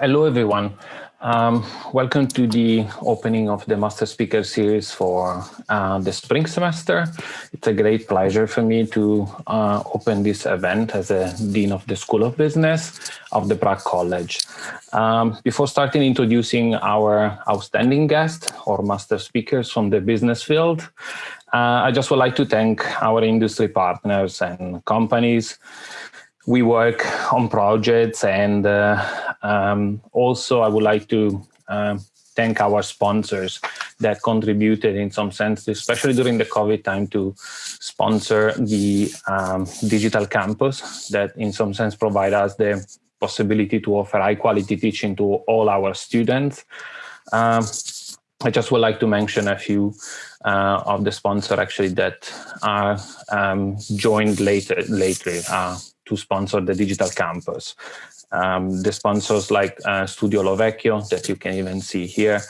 hello, everyone. Um, welcome to the opening of the Master Speaker Series for uh, the spring semester. It's a great pleasure for me to uh, open this event as a Dean of the School of Business of the Prague College. Um, before starting introducing our outstanding guest or Master Speakers from the business field, uh, I just would like to thank our industry partners and companies we work on projects and uh, um, also I would like to uh, thank our sponsors that contributed in some sense, especially during the COVID time to sponsor the um, digital campus that in some sense provide us the possibility to offer high quality teaching to all our students. Um, I just would like to mention a few uh, of the sponsor actually that are um, joined later later uh, to sponsor the digital campus. Um, the sponsors like uh, Studio Lovecchio that you can even see here,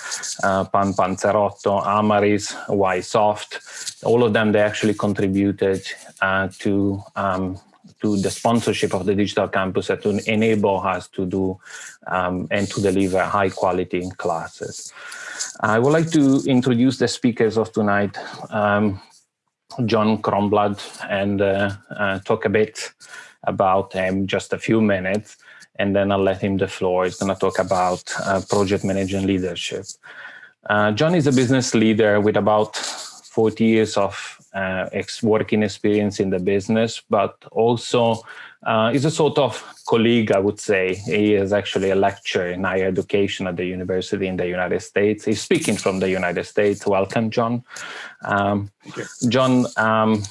uh, Pan Panzerotto, Amaris, Ysoft, all of them, they actually contributed uh, to um, to the sponsorship of the digital campus and to enable us to do um, and to deliver high quality classes. I would like to introduce the speakers of tonight, um, John Kronblad, and uh, uh, talk a bit about him just a few minutes, and then I'll let him the floor. He's going to talk about uh, project management leadership. Uh, John is a business leader with about 40 years of uh, ex working experience in the business, but also uh, is a sort of colleague, I would say. He is actually a lecturer in higher education at the university in the United States. He's speaking from the United States. Welcome, John. Um, John, um,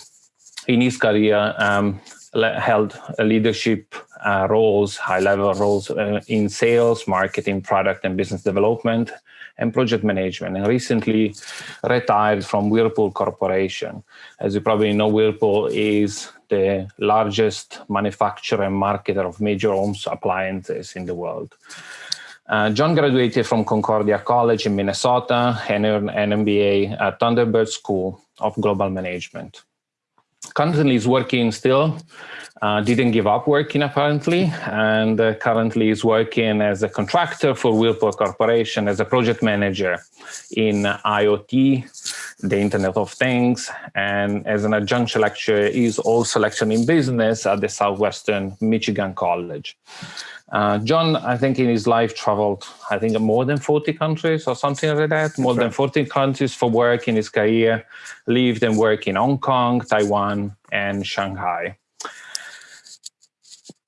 in his career, um, held a leadership uh, roles, high-level roles uh, in sales, marketing, product and business development, and project management, and recently retired from Whirlpool Corporation. As you probably know, Whirlpool is the largest manufacturer and marketer of major home appliances in the world. Uh, John graduated from Concordia College in Minnesota and earned an MBA at Thunderbird School of Global Management currently is working still, uh, didn't give up working apparently, and uh, currently is working as a contractor for Whirlpool Corporation as a project manager in IoT, the Internet of Things, and as an adjunct lecturer is also lecturing in business at the Southwestern Michigan College. Uh, John, I think in his life traveled, I think more than 40 countries or something like that, more than 14 countries for work in his career, lived and worked in Hong Kong, Taiwan, and Shanghai.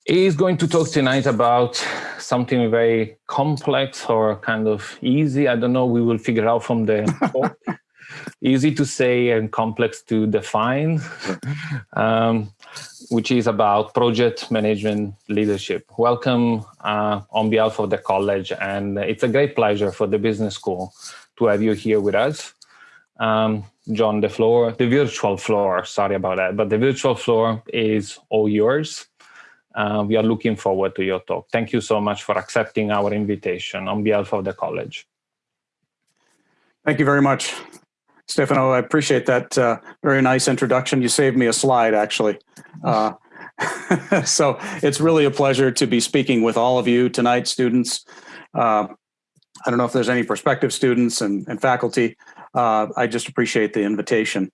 He's going to talk tonight about something very complex or kind of easy. I don't know, we will figure out from the talk. Easy to say and complex to define. Um, which is about project management leadership. Welcome uh, on behalf of the college, and it's a great pleasure for the business school to have you here with us. Um, John, the floor, the virtual floor, sorry about that, but the virtual floor is all yours. Uh, we are looking forward to your talk. Thank you so much for accepting our invitation on behalf of the college. Thank you very much. Stefano, I appreciate that uh, very nice introduction. You saved me a slide, actually. Uh, so it's really a pleasure to be speaking with all of you tonight, students. Uh, I don't know if there's any prospective students and, and faculty. Uh, I just appreciate the invitation.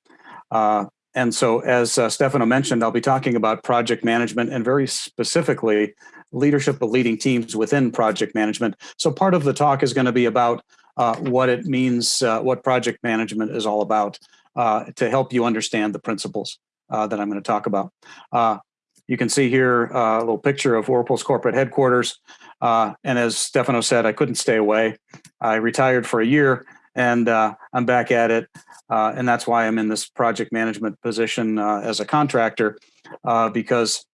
Uh, and so as uh, Stefano mentioned, I'll be talking about project management and very specifically leadership of leading teams within project management. So part of the talk is going to be about uh, what it means, uh, what project management is all about uh, to help you understand the principles uh, that I'm going to talk about. Uh, you can see here a little picture of Whirlpool's corporate headquarters. and as Stefano said, I couldn't stay away. I retired for a year and I'm back at it. and that's why I'm in this project management position as a contractor because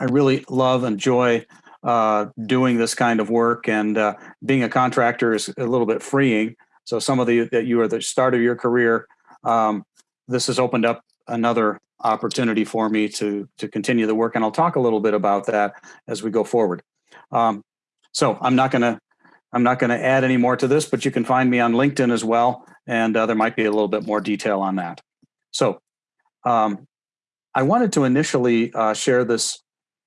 I really love and enjoy uh, doing this kind of work and uh, being a contractor is a little bit freeing. So some of the that you are the start of your career, um, this has opened up another opportunity for me to to continue the work, and I'll talk a little bit about that as we go forward. Um, so I'm not going to I'm not to add any more to this, but you can find me on LinkedIn as well, and uh, there might be a little bit more detail on that. So um, I wanted to initially uh, share this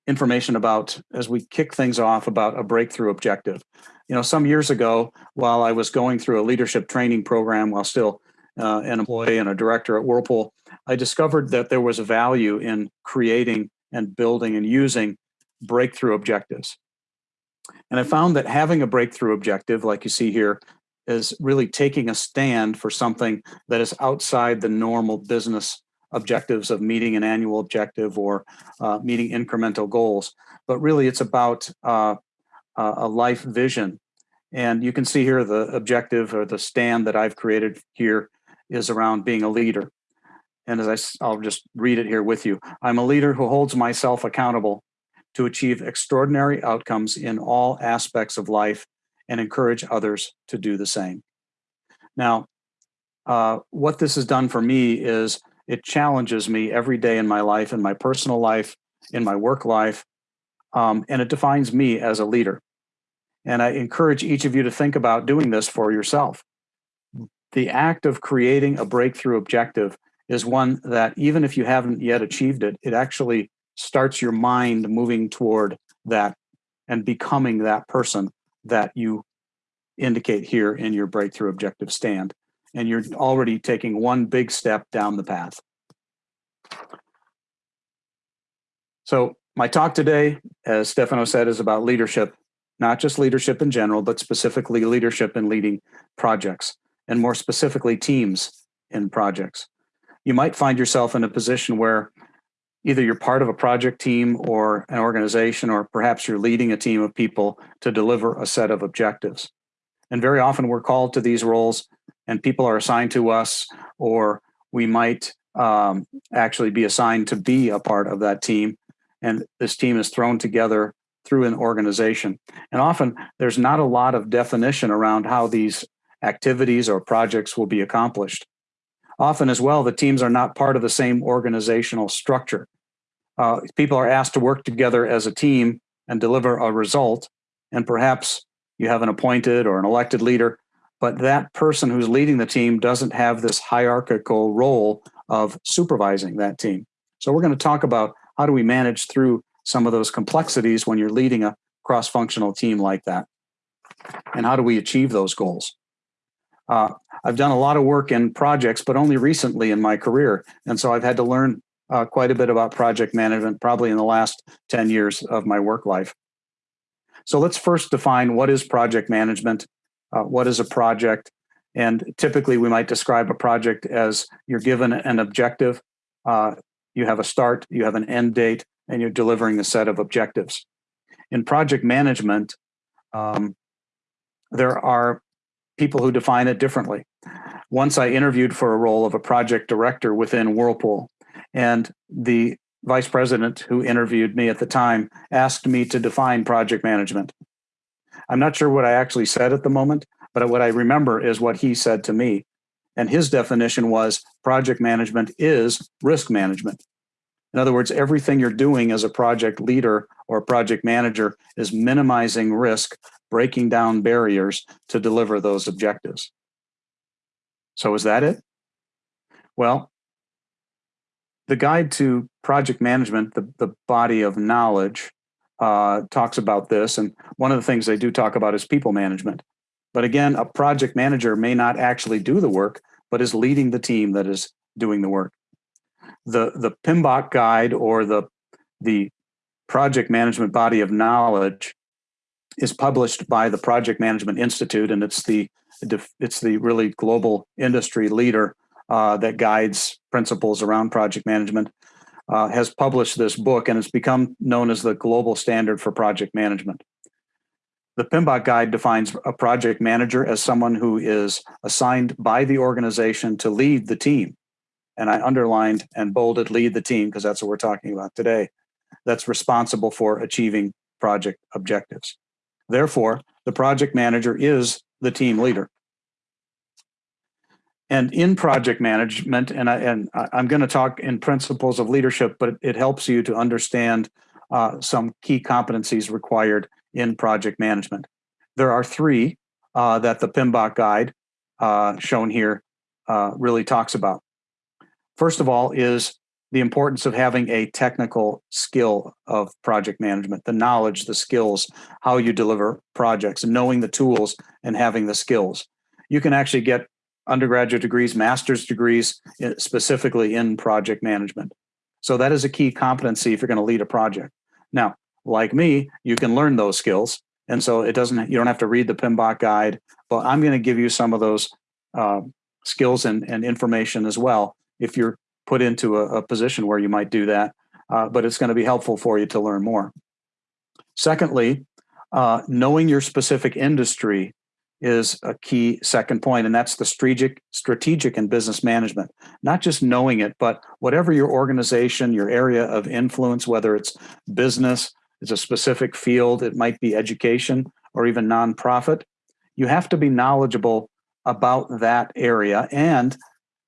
information about, as we kick things off, about a breakthrough objective. You know, some years ago, while I was going through a leadership training program while still uh, an employee and a director at Whirlpool, I discovered that there was a value in creating and building and using breakthrough objectives. And I found that having a breakthrough objective, like you see here, is really taking a stand for something that is outside the normal business objectives of meeting an annual objective or uh, meeting incremental goals. But really, it's about uh, a life vision. And you can see here the objective or the stand that I've created here is around being a leader. And as I, I'll just read it here with you. I'm a leader who holds myself accountable to achieve extraordinary outcomes in all aspects of life and encourage others to do the same. Now, uh, what this has done for me is it challenges me every day in my life, in my personal life, in my work life, um, and it defines me as a leader. And I encourage each of you to think about doing this for yourself. The act of creating a breakthrough objective is one that even if you haven't yet achieved it, it actually starts your mind moving toward that and becoming that person that you indicate here in your breakthrough objective stand. And you're already taking one big step down the path. So my talk today, as Stefano said, is about leadership, not just leadership in general, but specifically leadership in leading projects, and more specifically teams in projects. You might find yourself in a position where either you're part of a project team or an organization, or perhaps you're leading a team of people to deliver a set of objectives. And very often we're called to these roles and people are assigned to us, or we might um, actually be assigned to be a part of that team. And this team is thrown together through an organization. And often there's not a lot of definition around how these activities or projects will be accomplished. Often as well, the teams are not part of the same organizational structure. Uh, people are asked to work together as a team and deliver a result. And perhaps you have an appointed or an elected leader, but that person who's leading the team doesn't have this hierarchical role of supervising that team. So we're going to talk about how do we manage through some of those complexities when you're leading a cross-functional team like that? And how do we achieve those goals? Uh, I've done a lot of work in projects, but only recently in my career. And so I've had to learn uh, quite a bit about project management, probably in the last 10 years of my work life. So let's first define what is project management, uh, what is a project, and typically we might describe a project as you're given an objective, uh, you have a start, you have an end date, and you're delivering a set of objectives. In project management, um, there are people who define it differently. Once I interviewed for a role of a project director within Whirlpool, and the vice president who interviewed me at the time asked me to define project management. I'm not sure what I actually said at the moment, but what I remember is what he said to me. And his definition was project management is risk management. In other words, everything you're doing as a project leader or project manager is minimizing risk, breaking down barriers to deliver those objectives. So is that it? Well, the guide to project management, the, the body of knowledge, uh, talks about this. And one of the things they do talk about is people management. But again, a project manager may not actually do the work, but is leading the team that is doing the work. The, the PMBOK guide or the, the project management body of knowledge is published by the Project Management Institute, and it's the it's the really global industry leader uh, that guides principles around project management. Uh, has published this book, and it's become known as the global standard for project management. The PMBOK guide defines a project manager as someone who is assigned by the organization to lead the team. And I underlined and bolded lead the team because that's what we're talking about today. That's responsible for achieving project objectives. Therefore, the project manager is the team leader. And in project management, and, I, and I'm going to talk in principles of leadership, but it helps you to understand uh, some key competencies required in project management. There are three uh, that the PMBOK guide uh, shown here uh, really talks about. First of all is the importance of having a technical skill of project management, the knowledge, the skills, how you deliver projects, knowing the tools and having the skills. You can actually get undergraduate degrees, master's degrees, specifically in project management. So that is a key competency if you're going to lead a project. Now, like me, you can learn those skills. And so it doesn't, you don't have to read the PMBOK guide, but I'm going to give you some of those uh, skills and, and information as well if you're put into a, a position where you might do that. Uh, but it's going to be helpful for you to learn more. Secondly, uh, knowing your specific industry is a key second point, and that's the strategic, strategic and business management. Not just knowing it, but whatever your organization, your area of influence, whether it's business, it's a specific field, it might be education or even nonprofit, you have to be knowledgeable about that area and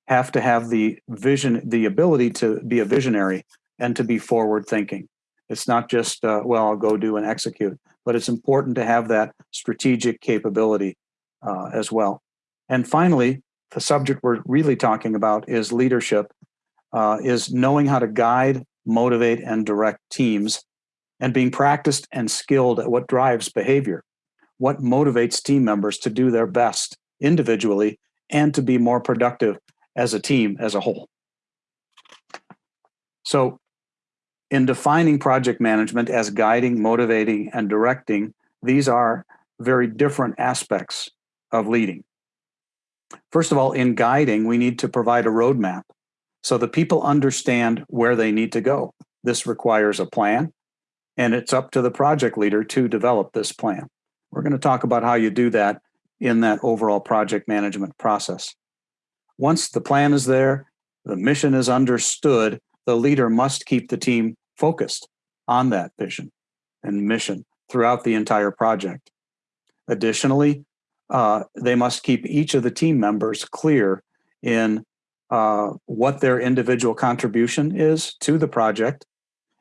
have to have the vision, the ability to be a visionary and to be forward thinking. It's not just, uh, well, I'll go do and execute, but it's important to have that strategic capability uh, as well. And finally, the subject we're really talking about is leadership, uh, is knowing how to guide, motivate, and direct teams, and being practiced and skilled at what drives behavior, what motivates team members to do their best individually and to be more productive as a team as a whole. So in defining project management as guiding, motivating, and directing, these are very different aspects of leading. First of all, in guiding, we need to provide a roadmap so the people understand where they need to go. This requires a plan, and it's up to the project leader to develop this plan. We're going to talk about how you do that in that overall project management process. Once the plan is there, the mission is understood, the leader must keep the team focused on that vision and mission throughout the entire project. Additionally, uh, they must keep each of the team members clear in uh, what their individual contribution is to the project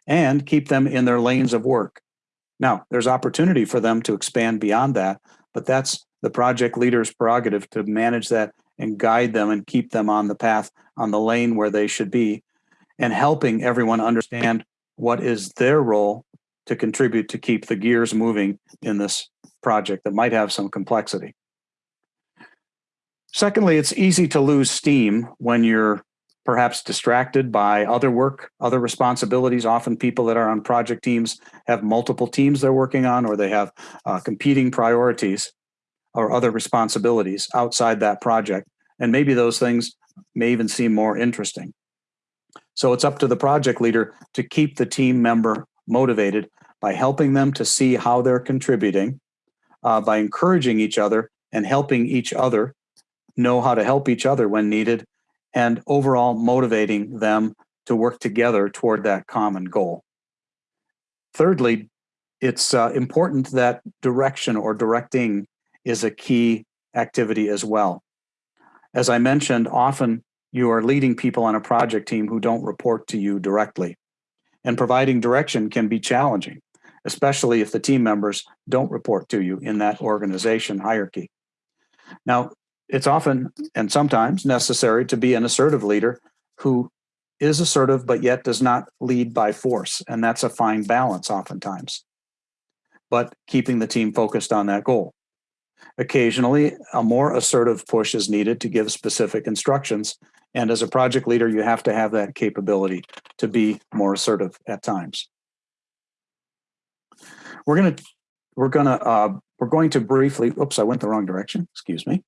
and keep them in their lanes of work. Now, there's opportunity for them to expand beyond that, but that's the project leader's prerogative to manage that and guide them and keep them on the path, on the lane where they should be, and helping everyone understand what is their role to contribute to keep the gears moving in this project that might have some complexity. Secondly, it's easy to lose steam when you're perhaps distracted by other work, other responsibilities. Often people that are on project teams have multiple teams they're working on or they have uh, competing priorities or other responsibilities outside that project. And maybe those things may even seem more interesting. So it's up to the project leader to keep the team member motivated by helping them to see how they're contributing, uh, by encouraging each other and helping each other know how to help each other when needed, and overall motivating them to work together toward that common goal. Thirdly, it's uh, important that direction or directing is a key activity as well. As I mentioned, often you are leading people on a project team who don't report to you directly. And providing direction can be challenging, especially if the team members don't report to you in that organization hierarchy. Now, it's often and sometimes necessary to be an assertive leader who is assertive but yet does not lead by force. And that's a fine balance oftentimes, but keeping the team focused on that goal. Occasionally, a more assertive push is needed to give specific instructions. And as a project leader, you have to have that capability to be more assertive at times. We're going to we're going to uh, we're going to briefly. Oops, I went the wrong direction. Excuse me.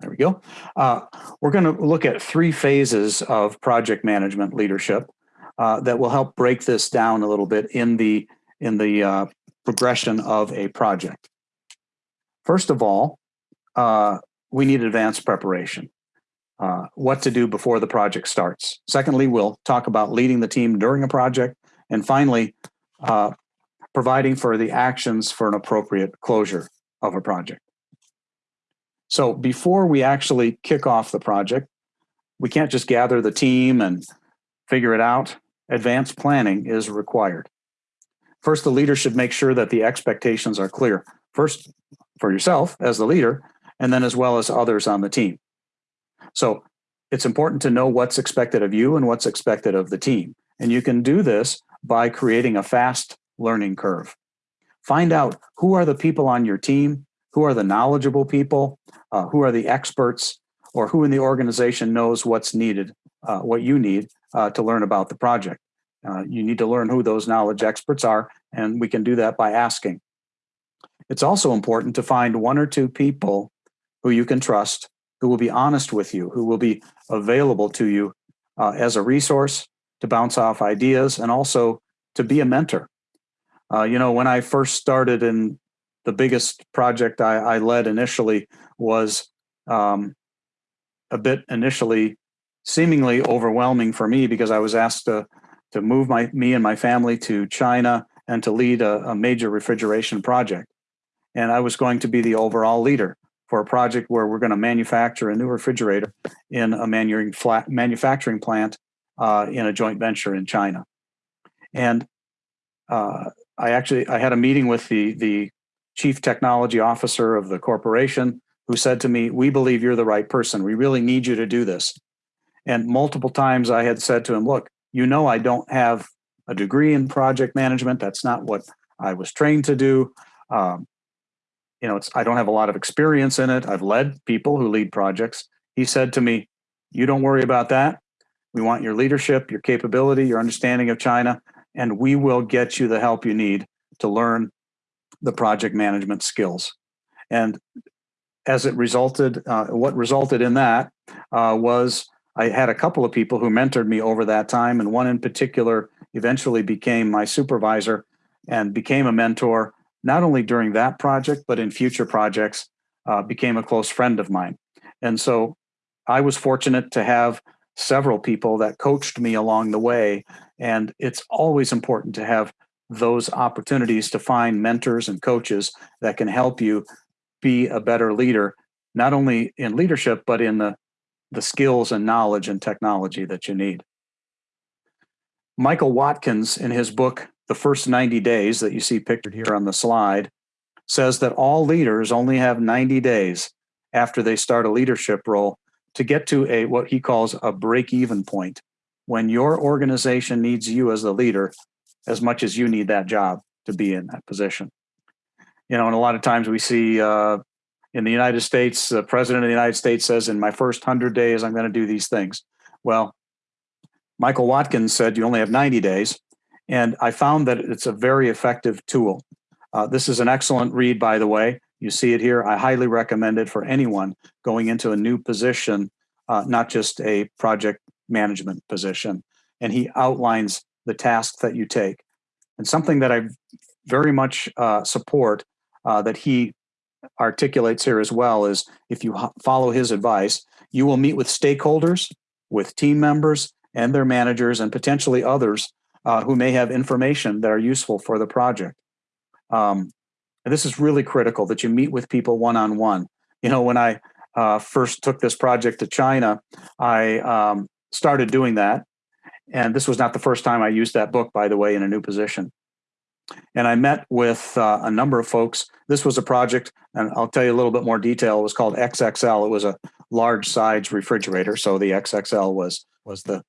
There we go. Uh, we're going to look at three phases of project management leadership uh, that will help break this down a little bit in the in the uh, progression of a project. First of all, uh, we need advanced preparation. Uh, what to do before the project starts. Secondly, we'll talk about leading the team during a project. And finally, uh, providing for the actions for an appropriate closure of a project. So before we actually kick off the project, we can't just gather the team and figure it out. Advanced planning is required. First, the leader should make sure that the expectations are clear. First, for yourself as the leader, and then as well as others on the team. So it's important to know what's expected of you and what's expected of the team. And you can do this by creating a fast learning curve. Find out who are the people on your team, who are the knowledgeable people, uh, who are the experts, or who in the organization knows what's needed, uh, what you need uh, to learn about the project. Uh, you need to learn who those knowledge experts are, and we can do that by asking. It's also important to find one or two people who you can trust, who will be honest with you, who will be available to you uh, as a resource to bounce off ideas and also to be a mentor. Uh, you know, when I first started in the biggest project I, I led initially was um, a bit initially seemingly overwhelming for me because I was asked to to move my me and my family to China and to lead a, a major refrigeration project. And I was going to be the overall leader for a project where we're going to manufacture a new refrigerator in a manufacturing plant uh, in a joint venture in China. And uh, I actually I had a meeting with the the chief technology officer of the corporation who said to me, "We believe you're the right person. We really need you to do this." And multiple times I had said to him, "Look, you know I don't have a degree in project management. That's not what I was trained to do. Um, you know, it's I don't have a lot of experience in it. I've led people who lead projects." He said to me, "You don't worry about that. We want your leadership, your capability, your understanding of China, and we will get you the help you need to learn the project management skills. And as it resulted, uh, what resulted in that uh, was I had a couple of people who mentored me over that time, and one in particular eventually became my supervisor and became a mentor, not only during that project, but in future projects, uh, became a close friend of mine. And so I was fortunate to have several people that coached me along the way. And it's always important to have those opportunities to find mentors and coaches that can help you be a better leader, not only in leadership, but in the, the skills and knowledge and technology that you need. Michael Watkins, in his book, The First 90 Days, that you see pictured here on the slide, says that all leaders only have 90 days after they start a leadership role to get to a what he calls a break even point when your organization needs you as the leader as much as you need that job to be in that position you know and a lot of times we see uh, in the united states the president of the united states says in my first 100 days i'm going to do these things well michael watkins said you only have 90 days and i found that it's a very effective tool uh, this is an excellent read by the way you see it here. I highly recommend it for anyone going into a new position, uh, not just a project management position. And he outlines the tasks that you take. And something that I very much uh, support uh, that he articulates here as well is if you follow his advice, you will meet with stakeholders, with team members and their managers, and potentially others uh, who may have information that are useful for the project. Um, and this is really critical that you meet with people one on one. You know, when I uh, first took this project to China, I um, started doing that. And this was not the first time I used that book, by the way, in a new position. And I met with uh, a number of folks. This was a project, and I'll tell you a little bit more detail. It was called XXL. It was a large size refrigerator. So the XXL was, was the,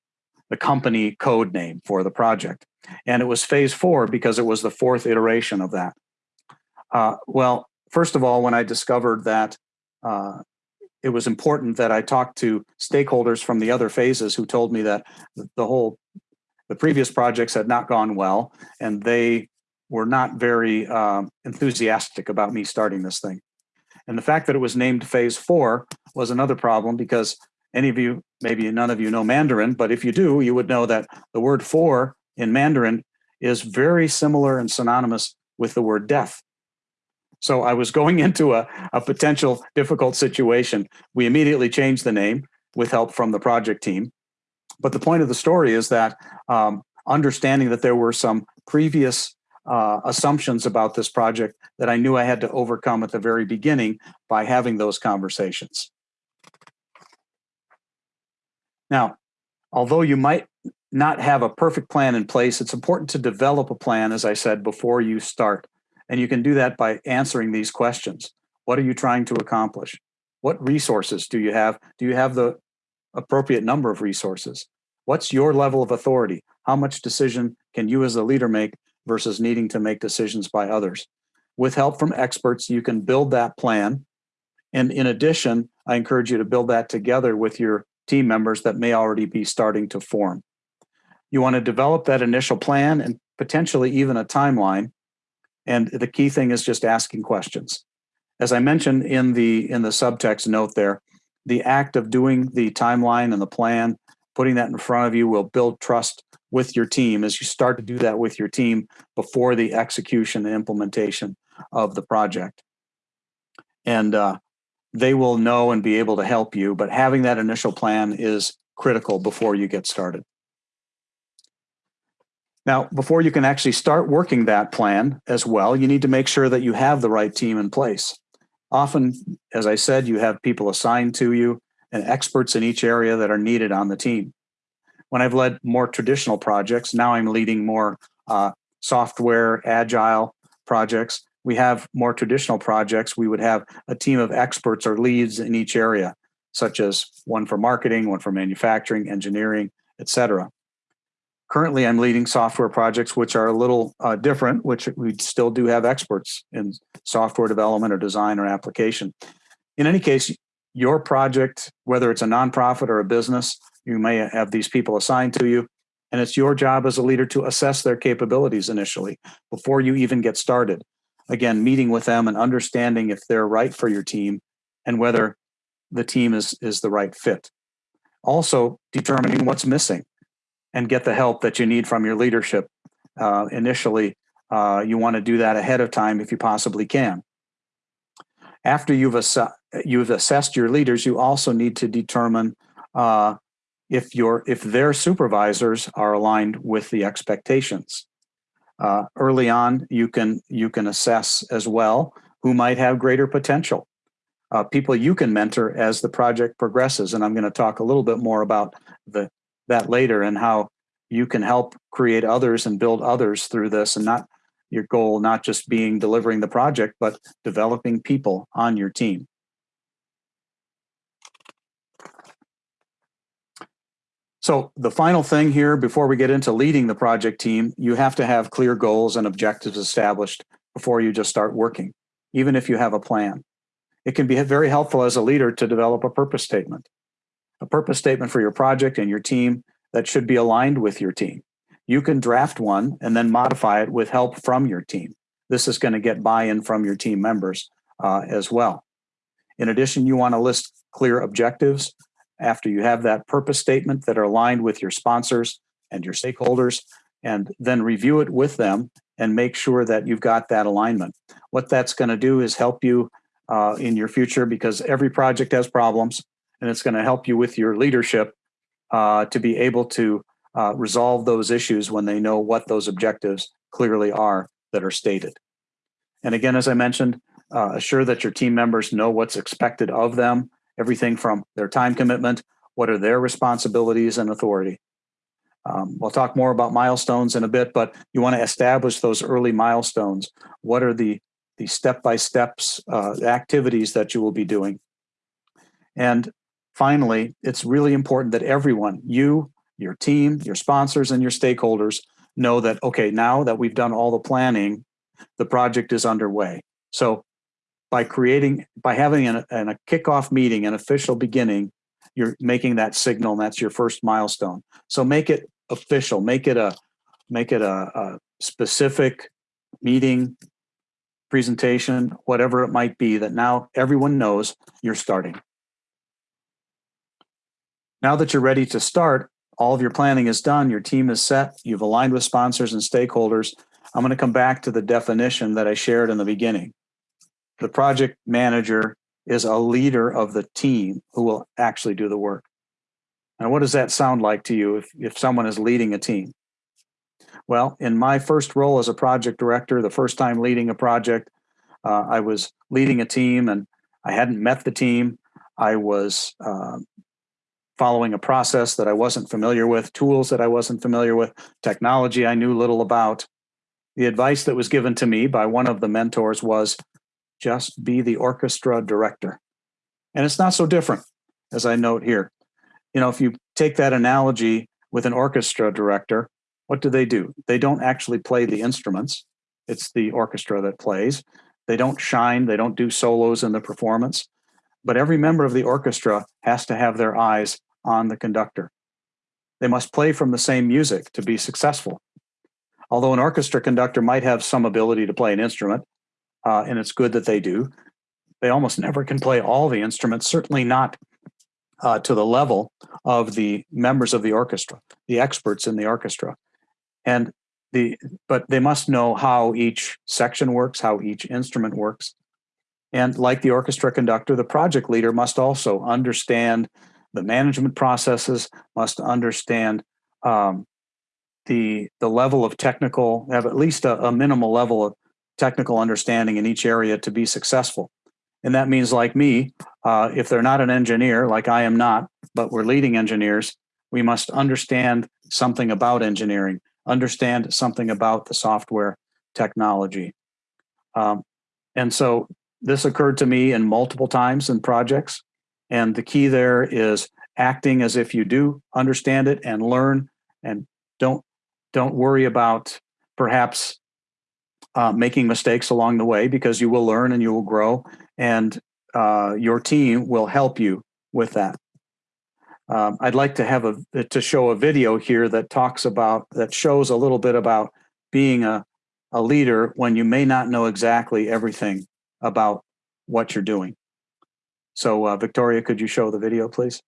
the company code name for the project. And it was phase four because it was the fourth iteration of that. Uh, well, first of all, when I discovered that uh, it was important that I talked to stakeholders from the other phases who told me that the whole, the previous projects had not gone well and they were not very uh, enthusiastic about me starting this thing. And the fact that it was named phase four was another problem because any of you, maybe none of you know Mandarin, but if you do, you would know that the word four in Mandarin is very similar and synonymous with the word death. So I was going into a, a potential difficult situation. We immediately changed the name with help from the project team. But the point of the story is that um, understanding that there were some previous uh, assumptions about this project that I knew I had to overcome at the very beginning by having those conversations. Now, although you might not have a perfect plan in place, it's important to develop a plan, as I said, before you start. And you can do that by answering these questions. What are you trying to accomplish? What resources do you have? Do you have the appropriate number of resources? What's your level of authority? How much decision can you as a leader make versus needing to make decisions by others? With help from experts, you can build that plan. And in addition, I encourage you to build that together with your team members that may already be starting to form. You want to develop that initial plan and potentially even a timeline. And the key thing is just asking questions. As I mentioned in the in the subtext note there, the act of doing the timeline and the plan, putting that in front of you will build trust with your team as you start to do that with your team before the execution and implementation of the project. And uh, they will know and be able to help you, but having that initial plan is critical before you get started. Now, before you can actually start working that plan as well, you need to make sure that you have the right team in place. Often, as I said, you have people assigned to you and experts in each area that are needed on the team. When I've led more traditional projects, now I'm leading more uh, software, agile projects. We have more traditional projects. We would have a team of experts or leads in each area, such as one for marketing, one for manufacturing, engineering, etc. Currently, I'm leading software projects which are a little uh, different, which we still do have experts in software development or design or application. In any case, your project, whether it's a nonprofit or a business, you may have these people assigned to you, and it's your job as a leader to assess their capabilities initially before you even get started. Again, meeting with them and understanding if they're right for your team and whether the team is, is the right fit. Also, determining what's missing and get the help that you need from your leadership. Uh, initially, uh, you want to do that ahead of time if you possibly can. After you've, ass you've assessed your leaders, you also need to determine uh, if your if their supervisors are aligned with the expectations. Uh, early on, you can you can assess as well who might have greater potential. Uh, people you can mentor as the project progresses, and I'm going to talk a little bit more about the that later and how you can help create others and build others through this and not your goal not just being delivering the project but developing people on your team. So the final thing here before we get into leading the project team you have to have clear goals and objectives established before you just start working even if you have a plan. It can be very helpful as a leader to develop a purpose statement a purpose statement for your project and your team that should be aligned with your team. You can draft one and then modify it with help from your team. This is going to get buy-in from your team members uh, as well. In addition, you want to list clear objectives after you have that purpose statement that are aligned with your sponsors and your stakeholders, and then review it with them and make sure that you've got that alignment. What that's going to do is help you uh, in your future because every project has problems and it's going to help you with your leadership uh, to be able to uh, resolve those issues when they know what those objectives clearly are that are stated. And again, as I mentioned, uh, assure that your team members know what's expected of them, everything from their time commitment, what are their responsibilities and authority. Um, we'll talk more about milestones in a bit, but you want to establish those early milestones. What are the the step-by-steps uh, activities that you will be doing? And Finally, it's really important that everyone, you, your team, your sponsors, and your stakeholders know that, okay, now that we've done all the planning, the project is underway. So by creating, by having an, an, a kickoff meeting, an official beginning, you're making that signal and that's your first milestone. So make it official, make it a, make it a, a specific meeting, presentation, whatever it might be that now everyone knows you're starting. Now that you're ready to start, all of your planning is done, your team is set, you've aligned with sponsors and stakeholders. I'm going to come back to the definition that I shared in the beginning. The project manager is a leader of the team who will actually do the work. And what does that sound like to you if, if someone is leading a team? Well, in my first role as a project director, the first time leading a project, uh, I was leading a team and I hadn't met the team. I was uh, following a process that I wasn't familiar with, tools that I wasn't familiar with, technology I knew little about. The advice that was given to me by one of the mentors was just be the orchestra director. And it's not so different, as I note here. you know, if you take that analogy with an orchestra director, what do they do? They don't actually play the instruments. It's the orchestra that plays. They don't shine, they don't do solos in the performance. But every member of the orchestra has to have their eyes on the conductor. They must play from the same music to be successful. Although an orchestra conductor might have some ability to play an instrument, uh, and it's good that they do, they almost never can play all the instruments, certainly not uh, to the level of the members of the orchestra, the experts in the orchestra. And the but they must know how each section works, how each instrument works. And like the orchestra conductor, the project leader must also understand the management processes, must understand um, the the level of technical, have at least a, a minimal level of technical understanding in each area to be successful. And that means, like me, uh, if they're not an engineer, like I am not, but we're leading engineers, we must understand something about engineering, understand something about the software technology. Um, and so this occurred to me in multiple times in projects. And the key there is acting as if you do understand it and learn and don't don't worry about perhaps uh, making mistakes along the way because you will learn and you will grow and uh, your team will help you with that. Um, I'd like to have a to show a video here that talks about that shows a little bit about being a a leader when you may not know exactly everything about what you're doing. So, uh, Victoria, could you show the video, please?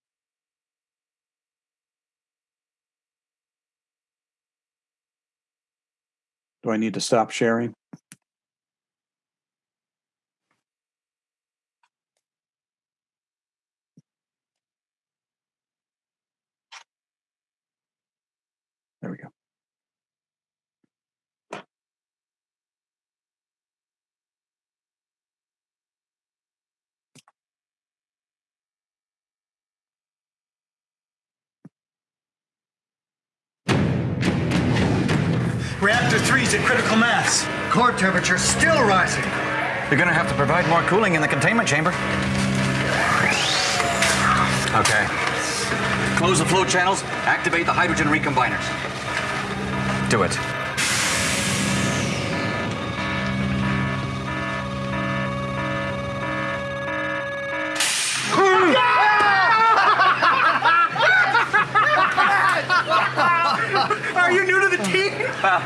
Do I need to stop sharing? There we go. Reactor 3's at critical mass. Core temperature still rising. You're gonna have to provide more cooling in the containment chamber. Okay. Close the flow channels, activate the hydrogen recombiners. Do it. Are you new to the team? Well,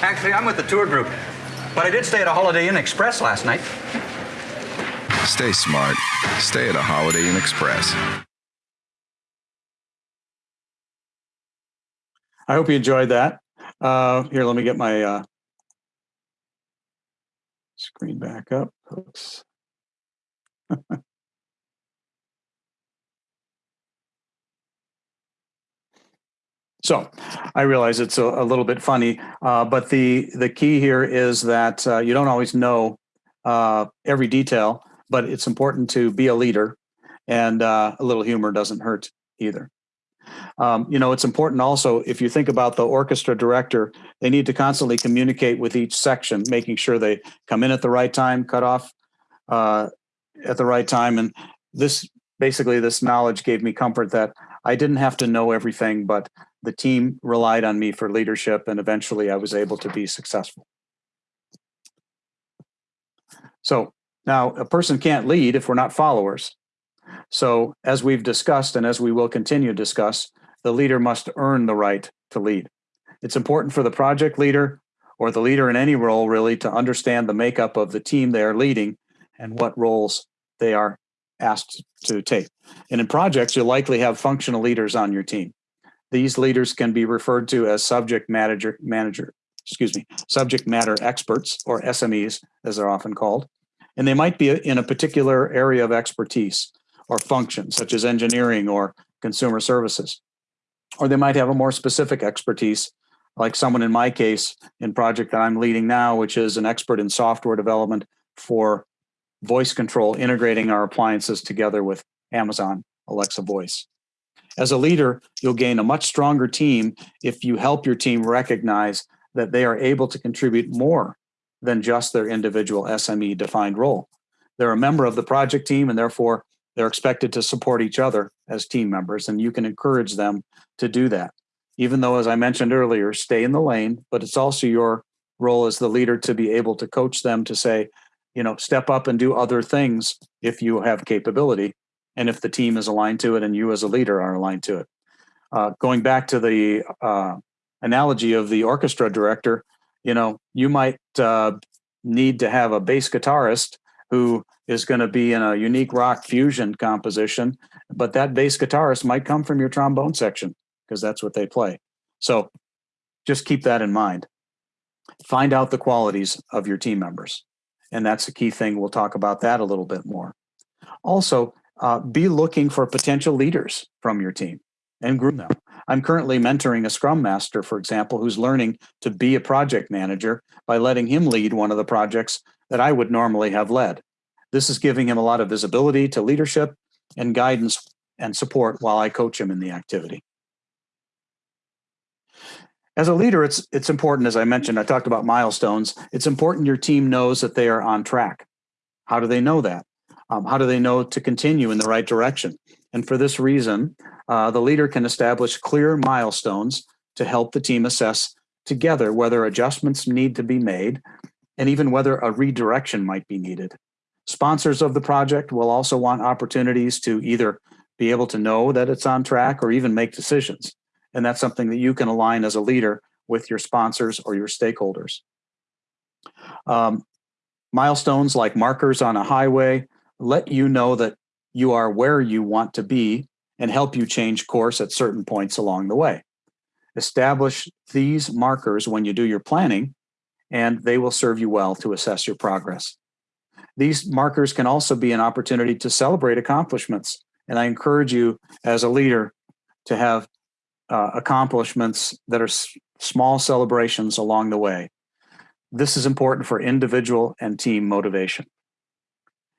actually, I'm with the tour group. But I did stay at a Holiday Inn Express last night. Stay smart. Stay at a Holiday Inn Express. I hope you enjoyed that. Uh, here, let me get my uh, screen back up. Oops. So I realize it's a, a little bit funny, uh, but the the key here is that uh, you don't always know uh, every detail, but it's important to be a leader, and uh, a little humor doesn't hurt either. Um, you know, it's important also if you think about the orchestra director, they need to constantly communicate with each section, making sure they come in at the right time, cut off uh, at the right time, and this basically this knowledge gave me comfort that I didn't have to know everything, but the team relied on me for leadership and eventually I was able to be successful. So now a person can't lead if we're not followers. So as we've discussed and as we will continue to discuss, the leader must earn the right to lead. It's important for the project leader or the leader in any role really to understand the makeup of the team they are leading and what roles they are asked to take. And in projects, you'll likely have functional leaders on your team. These leaders can be referred to as subject manager, manager, excuse me, subject matter experts or SMEs, as they're often called. And they might be in a particular area of expertise or function, such as engineering or consumer services. Or they might have a more specific expertise, like someone in my case, in project that I'm leading now, which is an expert in software development for voice control, integrating our appliances together with Amazon Alexa Voice. As a leader, you'll gain a much stronger team if you help your team recognize that they are able to contribute more than just their individual SME defined role. They're a member of the project team and therefore They're expected to support each other as team members, and you can encourage them to do that. Even though, as I mentioned earlier, stay in the lane, but it's also your role as the leader to be able to coach them to say, you know, step up and do other things if you have capability and if the team is aligned to it and you as a leader are aligned to it. Uh, going back to the uh, analogy of the orchestra director, you know, you might uh, need to have a bass guitarist who is going to be in a unique rock fusion composition, but that bass guitarist might come from your trombone section because that's what they play. So just keep that in mind. Find out the qualities of your team members. And that's a key thing. We'll talk about that a little bit more. Also, uh, be looking for potential leaders from your team and groom them. I'm currently mentoring a scrum master, for example, who's learning to be a project manager by letting him lead one of the projects that I would normally have led. This is giving him a lot of visibility to leadership and guidance and support while I coach him in the activity. As a leader, it's it's important, as I mentioned, I talked about milestones. It's important your team knows that they are on track. How do they know that? Um, how do they know to continue in the right direction? And for this reason, uh, the leader can establish clear milestones to help the team assess together whether adjustments need to be made and even whether a redirection might be needed. Sponsors of the project will also want opportunities to either be able to know that it's on track or even make decisions. And that's something that you can align as a leader with your sponsors or your stakeholders. Um, milestones like markers on a highway let you know that you are where you want to be and help you change course at certain points along the way. Establish these markers when you do your planning, and they will serve you well to assess your progress. These markers can also be an opportunity to celebrate accomplishments. And I encourage you as a leader to have uh, accomplishments that are small celebrations along the way. This is important for individual and team motivation.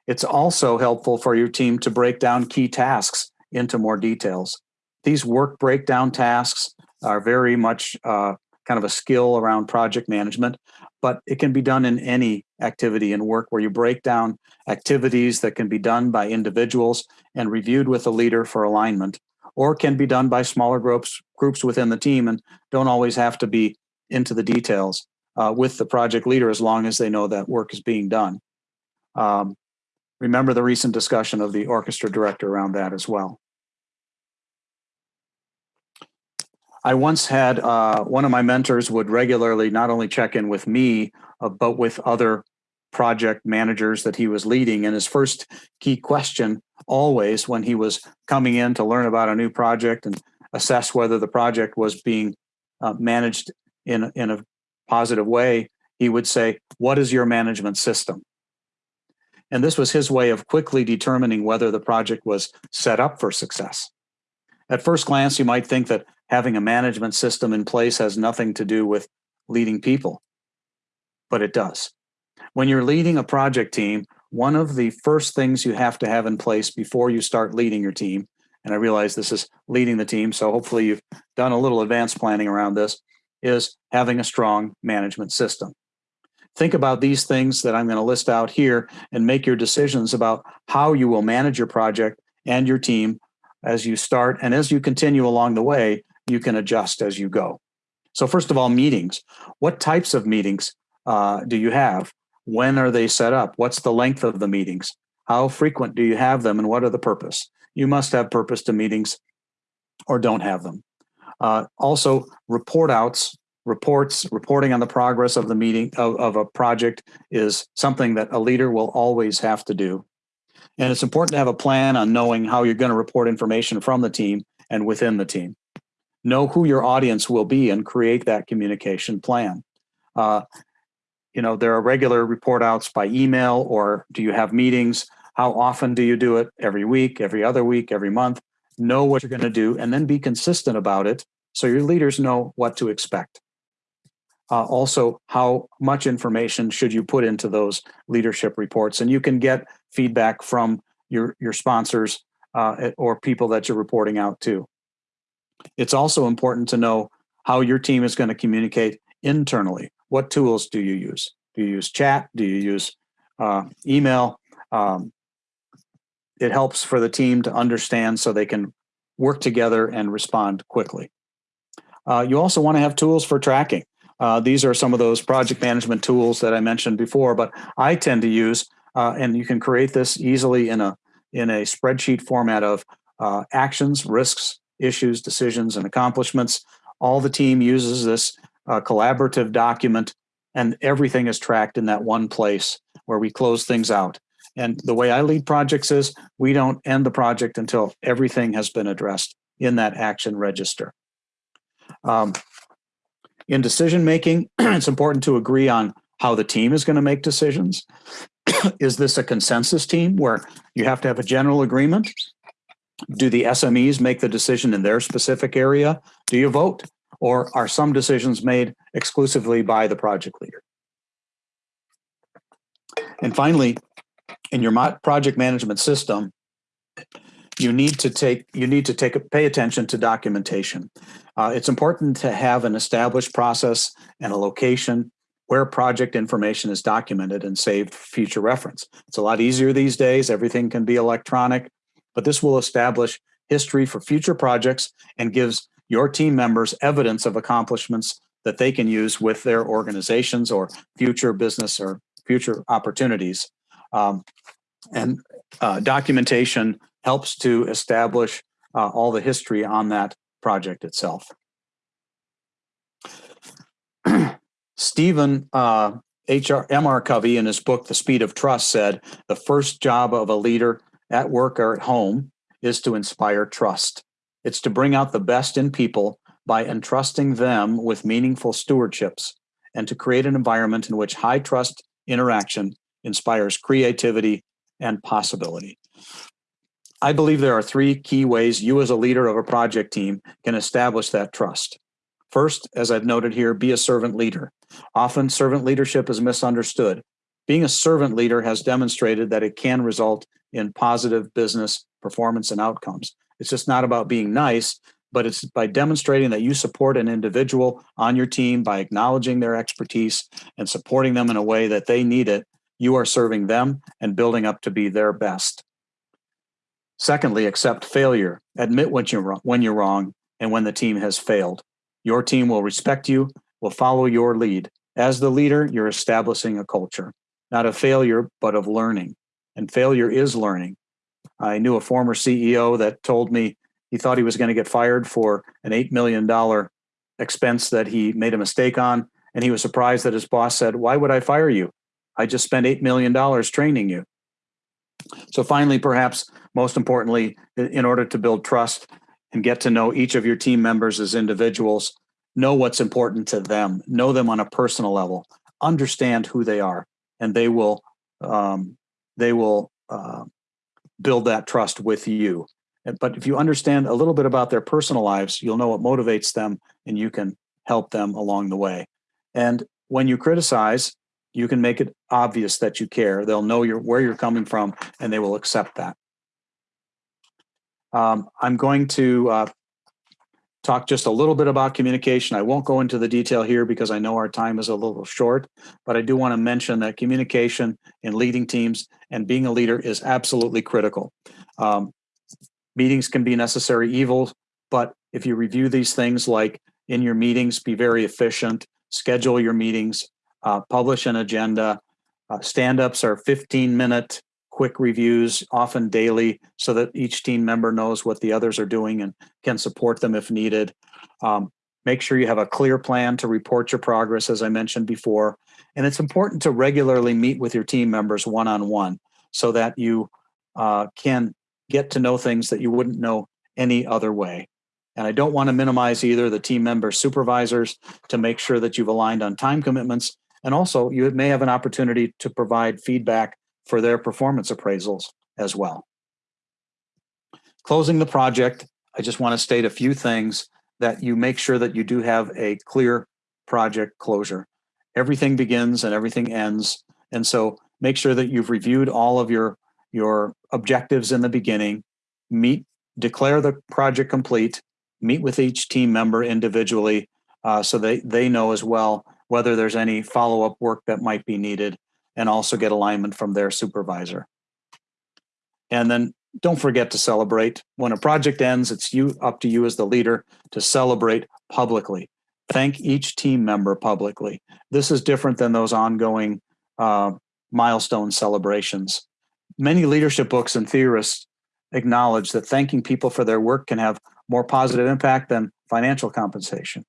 It's also helpful for your team to break down key tasks into more details. These work breakdown tasks are very much uh, kind of a skill around project management, but it can be done in any activity and work where you break down activities that can be done by individuals and reviewed with a leader for alignment, or can be done by smaller groups groups within the team and don't always have to be into the details uh, with the project leader as long as they know that work is being done. Um, remember the recent discussion of the orchestra director around that as well. I once had uh, one of my mentors would regularly not only check in with me, uh, but with other project managers that he was leading. And his first key question, always when he was coming in to learn about a new project and assess whether the project was being uh, managed in, in a positive way, he would say, What is your management system? And this was his way of quickly determining whether the project was set up for success. At first glance, you might think that having a management system in place has nothing to do with leading people, but it does. When you're leading a project team, one of the first things you have to have in place before you start leading your team, and I realize this is leading the team, so hopefully you've done a little advanced planning around this, is having a strong management system. Think about these things that I'm going to list out here and make your decisions about how you will manage your project and your team as you start. And as you continue along the way, you can adjust as you go. So, first of all, meetings. What types of meetings uh, do you have? When are they set up? What's the length of the meetings? How frequent do you have them and what are the purpose? You must have purpose to meetings or don't have them. Uh, also, report outs reports, reporting on the progress of the meeting of, of a project is something that a leader will always have to do. And it's important to have a plan on knowing how you're going to report information from the team and within the team. Know who your audience will be and create that communication plan. Uh, you know, there are regular report outs by email or do you have meetings? How often do you do it? Every week, every other week, every month? Know what you're going to do and then be consistent about it so your leaders know what to expect uh, also how much information should you put into those leadership reports? And you can get feedback from your your sponsors uh, or people that you're reporting out to. It's also important to know how your team is going to communicate internally. What tools do you use? Do you use chat? Do you use uh, email? Um, it helps for the team to understand so they can work together and respond quickly. Uh, you also want to have tools for tracking. Uh, these are some of those project management tools that I mentioned before, but I tend to use, uh, and you can create this easily in a in a spreadsheet format of uh, actions, risks, issues, decisions, and accomplishments. All the team uses this uh, collaborative document, and everything is tracked in that one place where we close things out. And the way I lead projects is we don't end the project until everything has been addressed in that action register. Um, in decision making, it's important to agree on how the team is going to make decisions. is this a consensus team where you have to have a general agreement? Do the SMEs make the decision in their specific area? Do you vote? Or are some decisions made exclusively by the project leader? And finally, in your project management system, you need to take you need to take pay attention to documentation. Uh, it's important to have an established process and a location where project information is documented and saved for future reference. It's a lot easier these days. Everything can be electronic, but this will establish history for future projects and gives your team members evidence of accomplishments that they can use with their organizations or future business or future opportunities. Um, and uh, documentation helps to establish uh, all the history on that project itself. Stephen uh, HR, M.R. Covey in his book, The Speed of Trust said, the first job of a leader at work or at home is to inspire trust. It's to bring out the best in people by entrusting them with meaningful stewardships and to create an environment in which high trust interaction inspires creativity and possibility. I believe there are three key ways you, as a leader of a project team, can establish that trust. First, as I've noted here, be a servant leader. Often, servant leadership is misunderstood. Being a servant leader has demonstrated that it can result in positive business performance and outcomes. It's just not about being nice, but it's by demonstrating that you support an individual on your team by acknowledging their expertise and supporting them in a way that they need it. You are serving them and building up to be their best. Secondly, accept failure. Admit when you're wrong, when you're wrong and when the team has failed. Your team will respect you, will follow your lead. As the leader, you're establishing a culture, not of failure, but of learning. And failure is learning. I knew a former CEO that told me he thought he was going to get fired for an $8 million expense that he made a mistake on. And he was surprised that his boss said, Why would I fire you? I just spent $8 million training you. So, finally, perhaps most importantly, in order to build trust and get to know each of your team members as individuals, know what's important to them, know them on a personal level, understand who they are, and they will um, they will uh, build that trust with you. But if you understand a little bit about their personal lives, you'll know what motivates them, and you can help them along the way. And when you criticize, you can make it obvious that you care. They'll know where you're coming from, and they will accept that. Um, I'm going to uh, talk just a little bit about communication. I won't go into the detail here because I know our time is a little short, but I do want to mention that communication in leading teams and being a leader is absolutely critical. Um, meetings can be necessary evils, but if you review these things like in your meetings, be very efficient, schedule your meetings, uh, publish an agenda. Uh, stand ups are 15 minute quick reviews, often daily, so that each team member knows what the others are doing and can support them if needed. Um, make sure you have a clear plan to report your progress, as I mentioned before. And it's important to regularly meet with your team members one on one so that you uh, can get to know things that you wouldn't know any other way. And I don't want to minimize either the team member supervisors to make sure that you've aligned on time commitments. And also, you may have an opportunity to provide feedback for their performance appraisals as well. Closing the project, I just want to state a few things that you make sure that you do have a clear project closure. Everything begins and everything ends. And so make sure that you've reviewed all of your, your objectives in the beginning, meet, declare the project complete, meet with each team member individually uh, so they, they know as well whether there's any follow-up work that might be needed and also get alignment from their supervisor. And then don't forget to celebrate. When a project ends, it's you up to you as the leader to celebrate publicly. Thank each team member publicly. This is different than those ongoing uh, milestone celebrations. Many leadership books and theorists acknowledge that thanking people for their work can have more positive impact than financial compensation.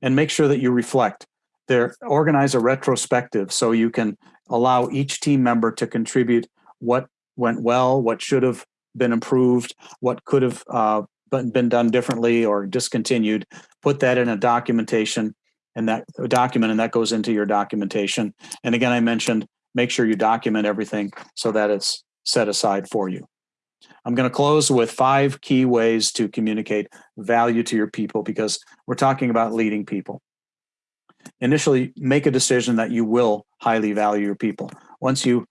And make sure that you reflect. There, organize a retrospective so you can allow each team member to contribute what went well, what should have been improved, what could have uh, been done differently or discontinued. Put that in a documentation and that document, and that goes into your documentation. And again, I mentioned make sure you document everything so that it's set aside for you. I'm going to close with five key ways to communicate value to your people because we're talking about leading people. Initially, make a decision that you will highly value your people. Once you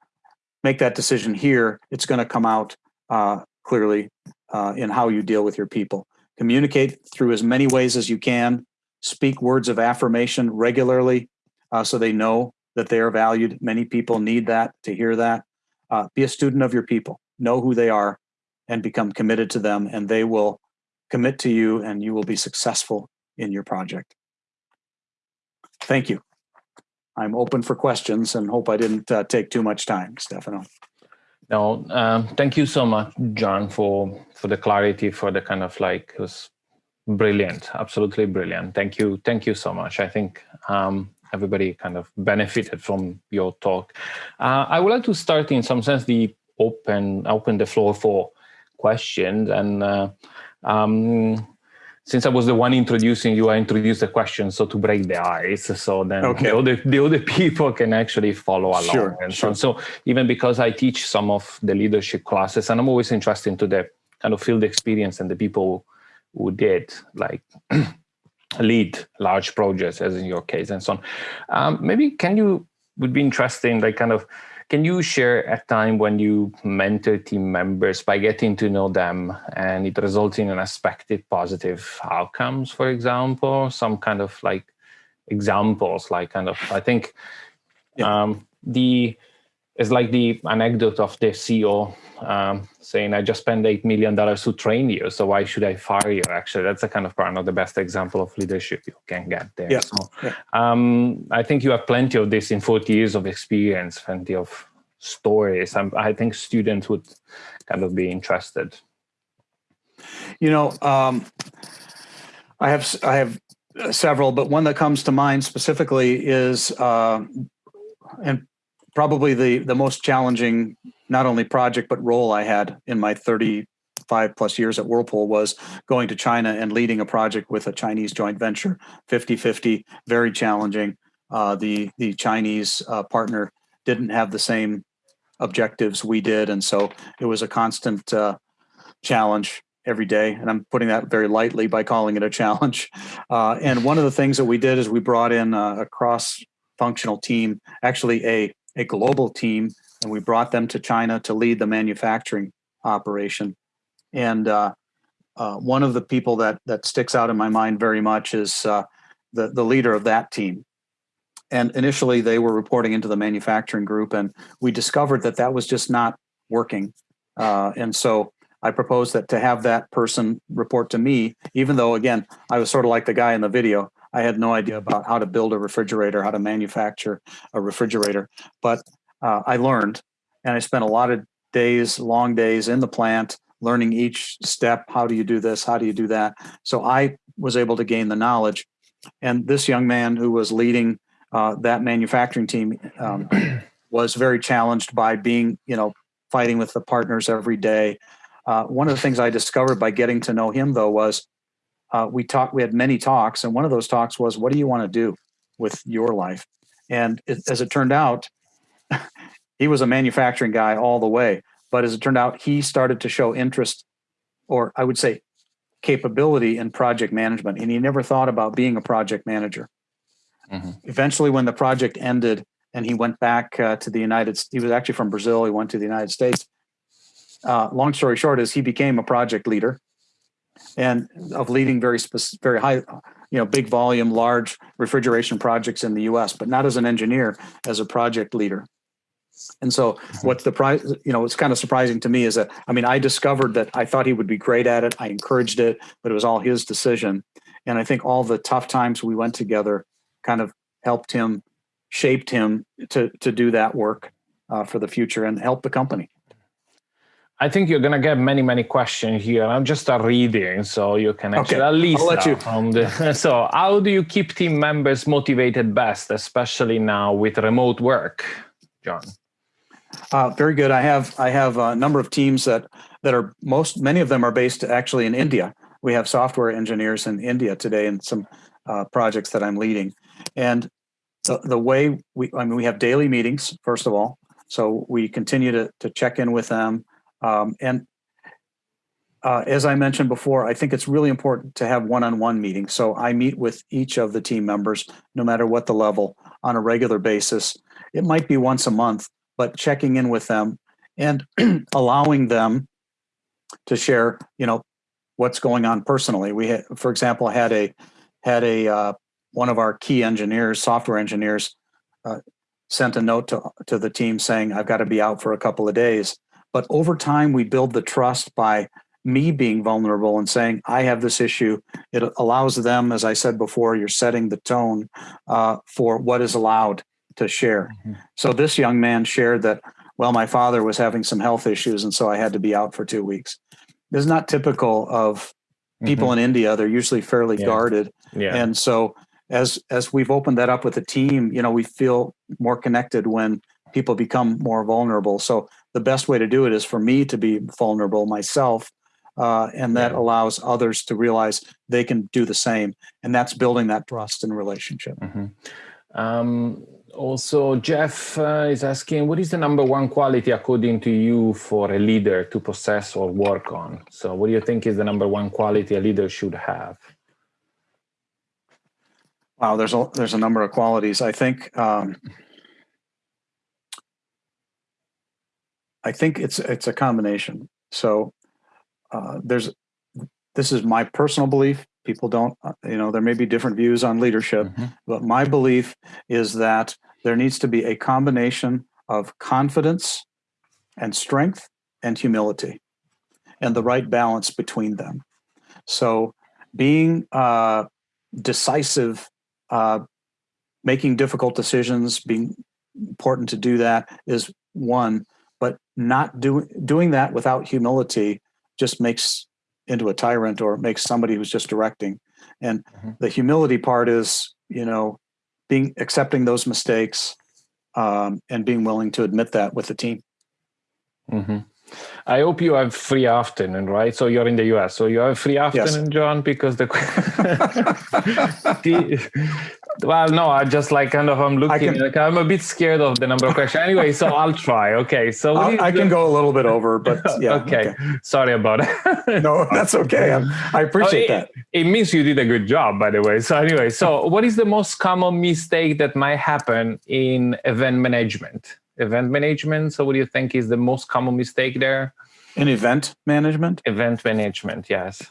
make that decision here, it's going to come out uh, clearly uh, in how you deal with your people. Communicate through as many ways as you can. Speak words of affirmation regularly uh, so they know that they are valued. Many people need that to hear that. Uh, be a student of your people. Know who they are and become committed to them, and they will commit to you, and you will be successful in your project. Thank you. I'm open for questions and hope I didn't uh, take too much time, Stefano. No, um, thank you so much, John, for for the clarity, for the kind of like it was brilliant, absolutely brilliant. Thank you, thank you so much. I think um, everybody kind of benefited from your talk. Uh, I would like to start in some sense the open open the floor for questions and uh, um, since I was the one introducing you, I introduced the question so to break the ice. So then okay. the, other, the other people can actually follow along. Sure, and sure. so, so even because I teach some of the leadership classes, and I'm always interested into the kind of field experience and the people who did like lead large projects, as in your case, and so on. Um, maybe can you would be interesting, like kind of can you share a time when you mentor team members by getting to know them and it results in unexpected positive outcomes, for example, some kind of like examples, like kind of, I think yeah. um, the, it's like the anecdote of the CEO um, saying, I just spent $8 million to train you, so why should I fire you? Actually, that's a kind of one of the best example of leadership you can get there. Yeah. So, yeah. Um, I think you have plenty of this in 40 years of experience, plenty of stories. I'm, i think students would kind of be interested. You know, um, I have I have several, but one that comes to mind specifically is, uh, and probably the the most challenging not only project but role I had in my 35 plus years at Whirlpool was going to China and leading a project with a Chinese joint venture, 50-50, very challenging. Uh, the the Chinese uh, partner didn't have the same objectives we did, and so it was a constant uh, challenge every day. And I'm putting that very lightly by calling it a challenge. Uh, and one of the things that we did is we brought in a, a cross-functional team, actually a a global team, and we brought them to China to lead the manufacturing operation. And uh, uh, one of the people that that sticks out in my mind very much is uh, the the leader of that team. And initially, they were reporting into the manufacturing group, and we discovered that that was just not working. Uh, and so I proposed that to have that person report to me, even though again I was sort of like the guy in the video. I had no idea about how to build a refrigerator, how to manufacture a refrigerator, but uh, I learned, and I spent a lot of days, long days in the plant, learning each step. How do you do this? How do you do that? So I was able to gain the knowledge. And this young man who was leading uh, that manufacturing team um, was very challenged by being, you know, fighting with the partners every day. Uh, one of the things I discovered by getting to know him, though, was uh, we talked. We had many talks, and one of those talks was, "What do you want to do with your life?" And it, as it turned out, he was a manufacturing guy all the way. But as it turned out, he started to show interest, or I would say, capability in project management, and he never thought about being a project manager. Mm-hmm. Eventually, when the project ended, and he went back uh, to the United. States, he was actually from Brazil. He went to the United States. Uh, long story short is he became a project leader and of leading very specific, very high, you know, big volume, large refrigeration projects in the U.S., but not as an engineer, as a project leader. And so what's the price, you know, what's kind of surprising to me is that, I mean, I discovered that I thought he would be great at it. I encouraged it, but it was all his decision. And I think all the tough times we went together kind of helped him, shaped him to, to do that work uh, for the future and help the company. I think you're gonna get many, many questions here. I'm just start reading, so you can actually Okay, at least I'll let you. from the. So, how do you keep team members motivated best, especially now with remote work, John? Uh, very good. I have I have a number of teams that that are most many of them are based actually in India. We have software engineers in India today in some uh, projects that I'm leading, and the the way we I mean we have daily meetings first of all, so we continue to to check in with them, um, and uh, as I mentioned before, I think it's really important to have one-on-one meetings. So I meet with each of the team members, no matter what the level, on a regular basis. It might be once a month, but checking in with them and allowing them to share, you know, what's going on personally. We, had, for example, had a had a uh, one of our key engineers, software engineers, uh, sent a note to to the team saying, "I've got to be out for a couple of days." But over time, we build the trust by me being vulnerable and saying, "I have this issue." It allows them, as I said before, you're setting the tone uh, for what is allowed to share. So this young man shared that, well, my father was having some health issues, and so I had to be out for two weeks. This is not typical of people in India. They're usually fairly Yeah. guarded, Yeah. and so as as we've opened that up with the team, you know, we feel more connected when people become more vulnerable. So the best way to do it is for me to be vulnerable myself. Uh, and that Yeah. allows others to realize they can do the same, and that's building that trust and relationship. Um, also, Jeff uh, is asking, what is the number one quality according to you for a leader to possess or work on? So, what do you think is the number one quality a leader should have? Wow, there's a there's a number of qualities. I think um, I think it's it's a combination. So uh, there's this is my personal belief. People don't, uh, you know, there may be different views on leadership, Mhm. but my belief is that there needs to be a combination of confidence and strength and humility, and the right balance between them. So being uh, decisive uh, making difficult decisions, being important to do that is one, but not doing doing that without humility just makes into a tyrant or makes somebody who's just directing. And Mhm. the humility part is, you know, being accepting those mistakes um, and being willing to admit that with the team. Mhm. I hope you have free afternoon, right? So you're in the US. So you have free afternoon, John, because the, the well, no, I just like kind of I'm looking. can- like, I'm a bit scared of the number of questions. Anyway, so I'll try. Okay, so what I'll- is I can go a little bit over, but yeah. okay. sorry about it. No, that's okay. I'm, I appreciate Oh, that. it, it means you did a good job, by the way. So anyway, so what is the most common mistake that might happen in event management? Event management. So what do you think is the most common mistake there? In event management, Event management. Yes.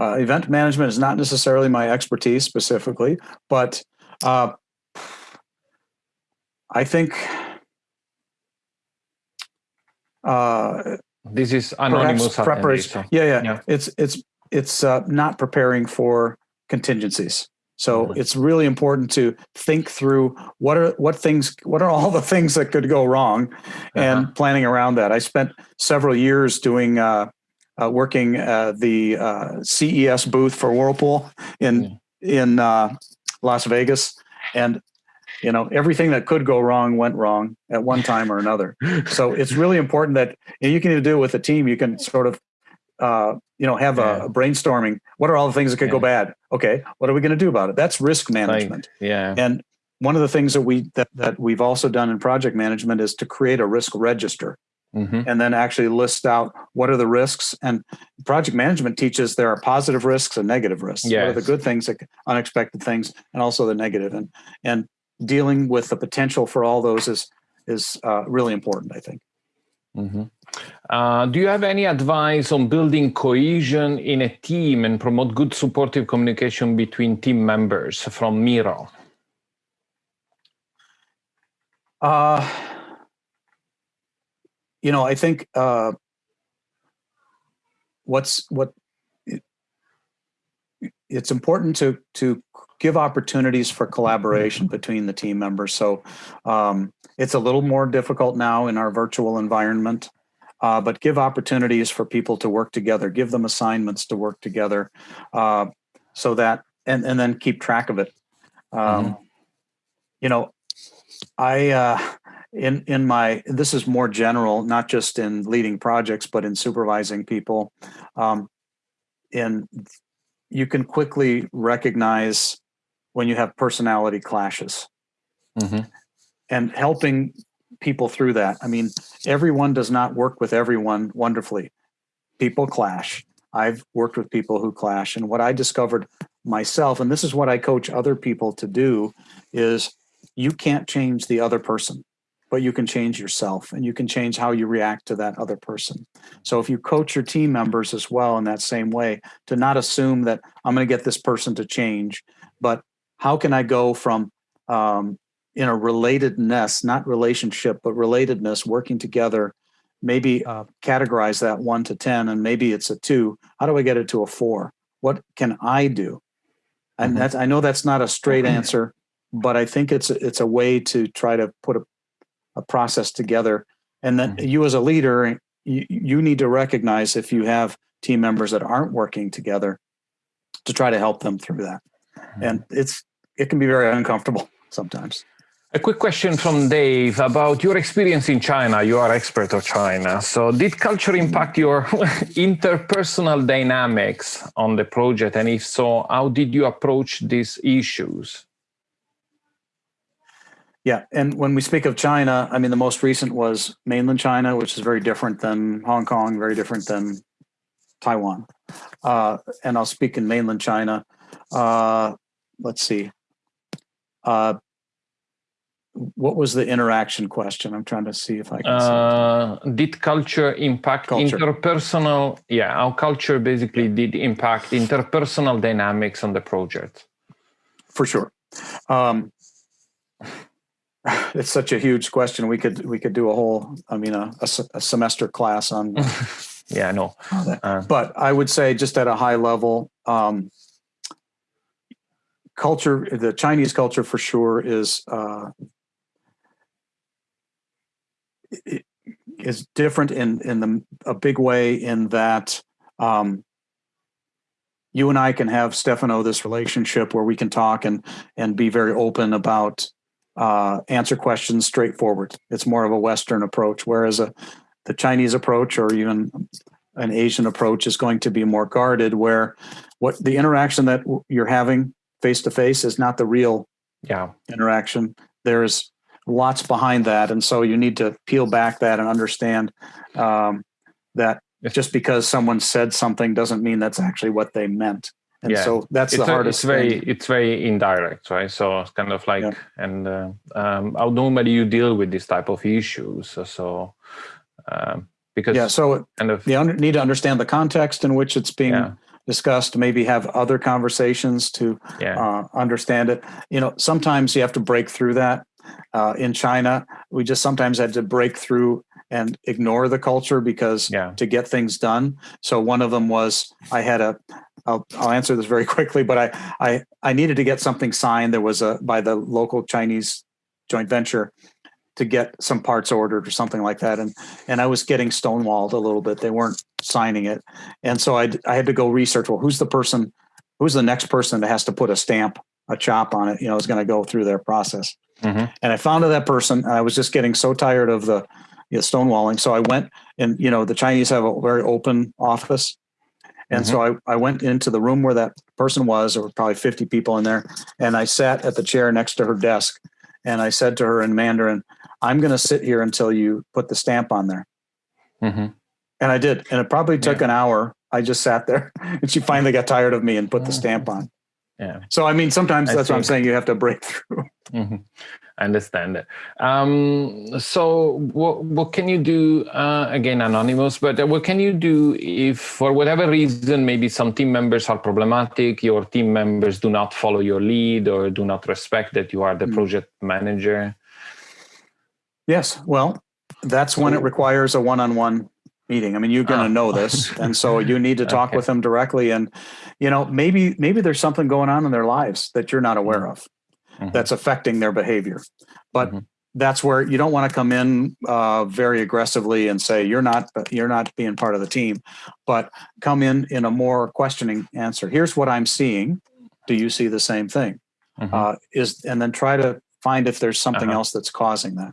Uh, event management is not necessarily my expertise specifically, but uh, I think uh, This is anonymous preparation. Yeah, yeah, yeah. It's it's it's uh, not preparing for contingencies. So it's really important to think through what are what things what are all the things that could go wrong, and Uh-huh. planning around that. I spent several years doing uh, uh, working uh, the uh, CES booth for Whirlpool in in uh, Las Vegas, and you know everything that could go wrong went wrong at one time or another. So it's really important that and you can either do it with a team. You can sort of uh, you know have Yeah. a, a brainstorming. What are all the things that could go bad? Okay, what are we going to do about it? That's risk Like, management. yeah. And one of the things that we that, that we've also done in project management is to create a risk register Mhm. and then actually list out what are the risks. And project management teaches there are positive risks and negative risks. What are the good things, unexpected things, and also the negative. And and dealing with the potential for all those is is uh, really important. I think. Mhm. Uh, do you have any advice on building cohesion in a team and promote good supportive communication between team members from Miro? Uh, you know, I think uh, what's what it- it's important to to give opportunities for collaboration between the team members. So um, it's a little more difficult now in our virtual environment, uh, but give opportunities for people to work together. Give them assignments to work together, uh, so that and and then keep track of it. Um, You know, I uh, in in my this is more general, not just in leading projects, but in supervising people. Um, in you can quickly recognize when you have personality clashes Mhm. and helping people through that. I mean, everyone does not work with everyone wonderfully. People clash. I've worked with people who clash. And what I discovered myself, and this is what I coach other people to do, is you can't change the other person, but you can change yourself and you can change how you react to that other person. So if you coach your team members as well in that same way, to not assume that I'm going to get this person to change, but how can I go from um, in a relatedness, not relationship, but relatedness, working together, maybe uh, categorize that one to 10, and maybe it's a two. How do I get it to a four? What can I do? And Mhm. that's, I know that's not a straight answer, but I think it's, it's a way to try to put a, a process together. And then Mhm. you as a leader, you, you need to recognize if you have team members that aren't working together to try to help them through that. And it's, it can be very uncomfortable sometimes. A quick question from Dave about your experience in China. You are expert of China. So did culture impact your interpersonal dynamics on the project? And if so, how did you approach these issues? Yeah, and when we speak of China, I mean the most recent was mainland China, which is very different than Hong Kong, very different than Taiwan. Uh, and I'll speak in mainland China. Uh, let's see. Uh, what was the interaction question? I'm trying to see if I can. Uh, did culture impact Culture. interpersonal? Yeah, how culture basically did impact interpersonal dynamics on the project. for sure. Um, it's such a huge question. We could we could do a whole, I mean, a, a a semester class on Yeah, I know. Uh, but I would say just at a high level, um, culture, the Chinese culture for sure is uh, is different in in the a big way in that um, you and I can have Stefano this relationship where we can talk and and be very open about uh, answer questions straightforward. It's more of a Western approach, whereas a the Chinese approach or even an Asian approach is going to be more guarded, where what the interaction that you're having face to face is not the real yeah. interaction. There's lots behind that, and so you need to peel back that and understand um, that just because someone said something doesn't mean that's actually what they meant. And Yeah. so that's it's the a- hardest it's very thing. it's very indirect right so it's kind of like Yeah. and uh, um, how normally you deal with this type of issues so, so um, because Yeah, so kind of you need to understand the context in which it's being Yeah. Discussed. Maybe have other conversations to yeah uh, understand it. You know, sometimes you have to break through that. Uh, in China, we just sometimes had to break through and ignore the culture because Yeah. to get things done. So one of them was I had a. I'll, I'll answer this very quickly, but I, I I needed to get something signed. There was a by the local Chinese joint venture to get some parts ordered or something like that, and and I was getting stonewalled a little bit. They weren't signing it, and so I I had to go research. Well, who's the person? Who's the next person that has to put a stamp, a chop on it? You know, is going to go through their process. Mhm. And I found that person. And I was just getting so tired of the you know, stonewalling. So I went and you know the Chinese have a very open office, and so I I went into the room where that person was. There were probably fifty people in there, and I sat at the chair next to her desk, and I said to her in Mandarin, "I'm going to sit here until you put the stamp on there." Mhm. And I did. And it probably took an hour. I just sat there and she finally got tired of me and put the stamp on. yeah So, I mean, sometimes I that's what I'm saying. You have to break through. Mhm. I understand it. Um, so, what what can you do? Uh, again, anonymous, but uh, what can you do if, for whatever reason, maybe some team members are problematic, your team members do not follow your lead or do not respect that you are the Hmm. project manager? Yes. Well, that's when it requires a one-on-one meeting. I mean, you're going to Ah. know this, and so you need to talk Okay. with them directly. And you know, maybe maybe there's something going on in their lives that you're not aware of Mhm. that's affecting their behavior. But Mhm. that's where you don't want to come in uh, very aggressively and say you're not you're not being part of the team, but come in in a more questioning answer. Here's what I'm seeing. Do you see the same thing? Mhm. Uh, is and then try to find if there's something Uh-huh. else that's causing that.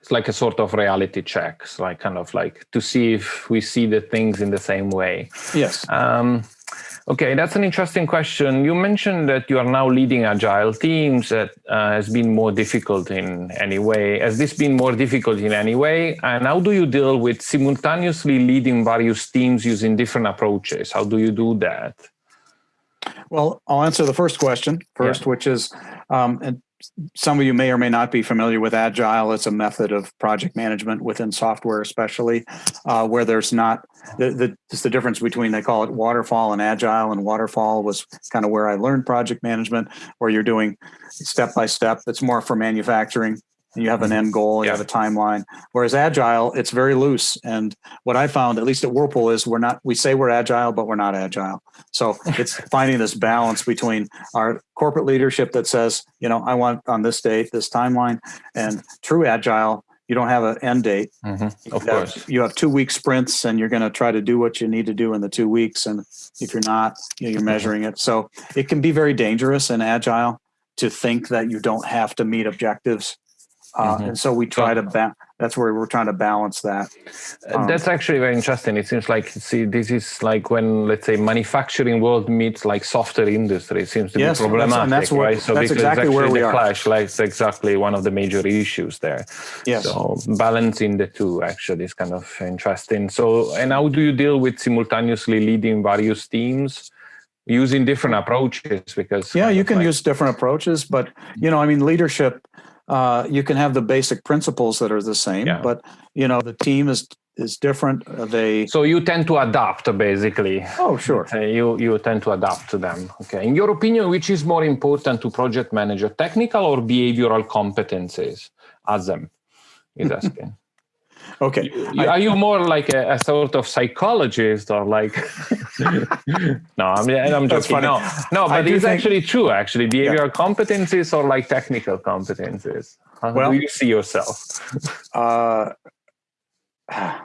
It's like a sort of reality checks, like kind of like to see if we see the things in the same way. Yes. Um, okay, that's an interesting question. You mentioned that you are now leading agile teams. That uh, has been more difficult in any way. Has this been more difficult in any way? And how do you deal with simultaneously leading various teams using different approaches? How do you do that? Well, I'll answer the first question first, which is, um, and some of you may or may not be familiar with Agile. It's a method of project management within software, especially uh, where there's not the, the it's the difference between they call it waterfall and Agile. And waterfall was kind of where I learned project management, where you're doing step by step. It's more for manufacturing. And you have an end goal, you Yeah. have a timeline. Whereas Agile, it's very loose. And what I found, at least at Whirlpool, is we're not. We say we're agile, but we're not agile. So it's finding this balance between our corporate leadership that says, you know, I want on this date, this timeline, and true agile. You don't have an end date. Mhm, Of You have- course. you have two week sprints, and you're going to try to do what you need to do in the two weeks. And if you're not, you know, you're measuring it. So it can be very dangerous in agile to think that you don't have to meet objectives. Uh, Mhm. And so we try to ba- that's where we're trying to balance that. Uh, Um, That's actually very interesting. It seems like see this is like when let's say manufacturing world meets like software industry. It seems to Yes, be and that's- problematic, and that's where- right? So that's exactly where we the are. clash. Like it's exactly one of the major issues there. Yes. So balancing the two actually is kind of interesting. So and how do you deal with simultaneously leading various teams? Using different approaches because Yeah, you can like- use different approaches, but you know, I mean, leadership. Uh, you can have the basic principles that are the same, Yeah. but you know, the team is is different. Uh, They So you tend to adapt basically. oh sure, Uh, you you tend to adapt to them. Okay. In your opinion, which is more important to project manager, technical or behavioral competencies? Ask them. He's asking. Okay. You- Are you more like a, a sort of psychologist or like? no, I'm, I'm joking. funny. No, no, but it's think- actually true. Actually, behavioral competencies or like technical competencies. How Well- do you see yourself? Uh,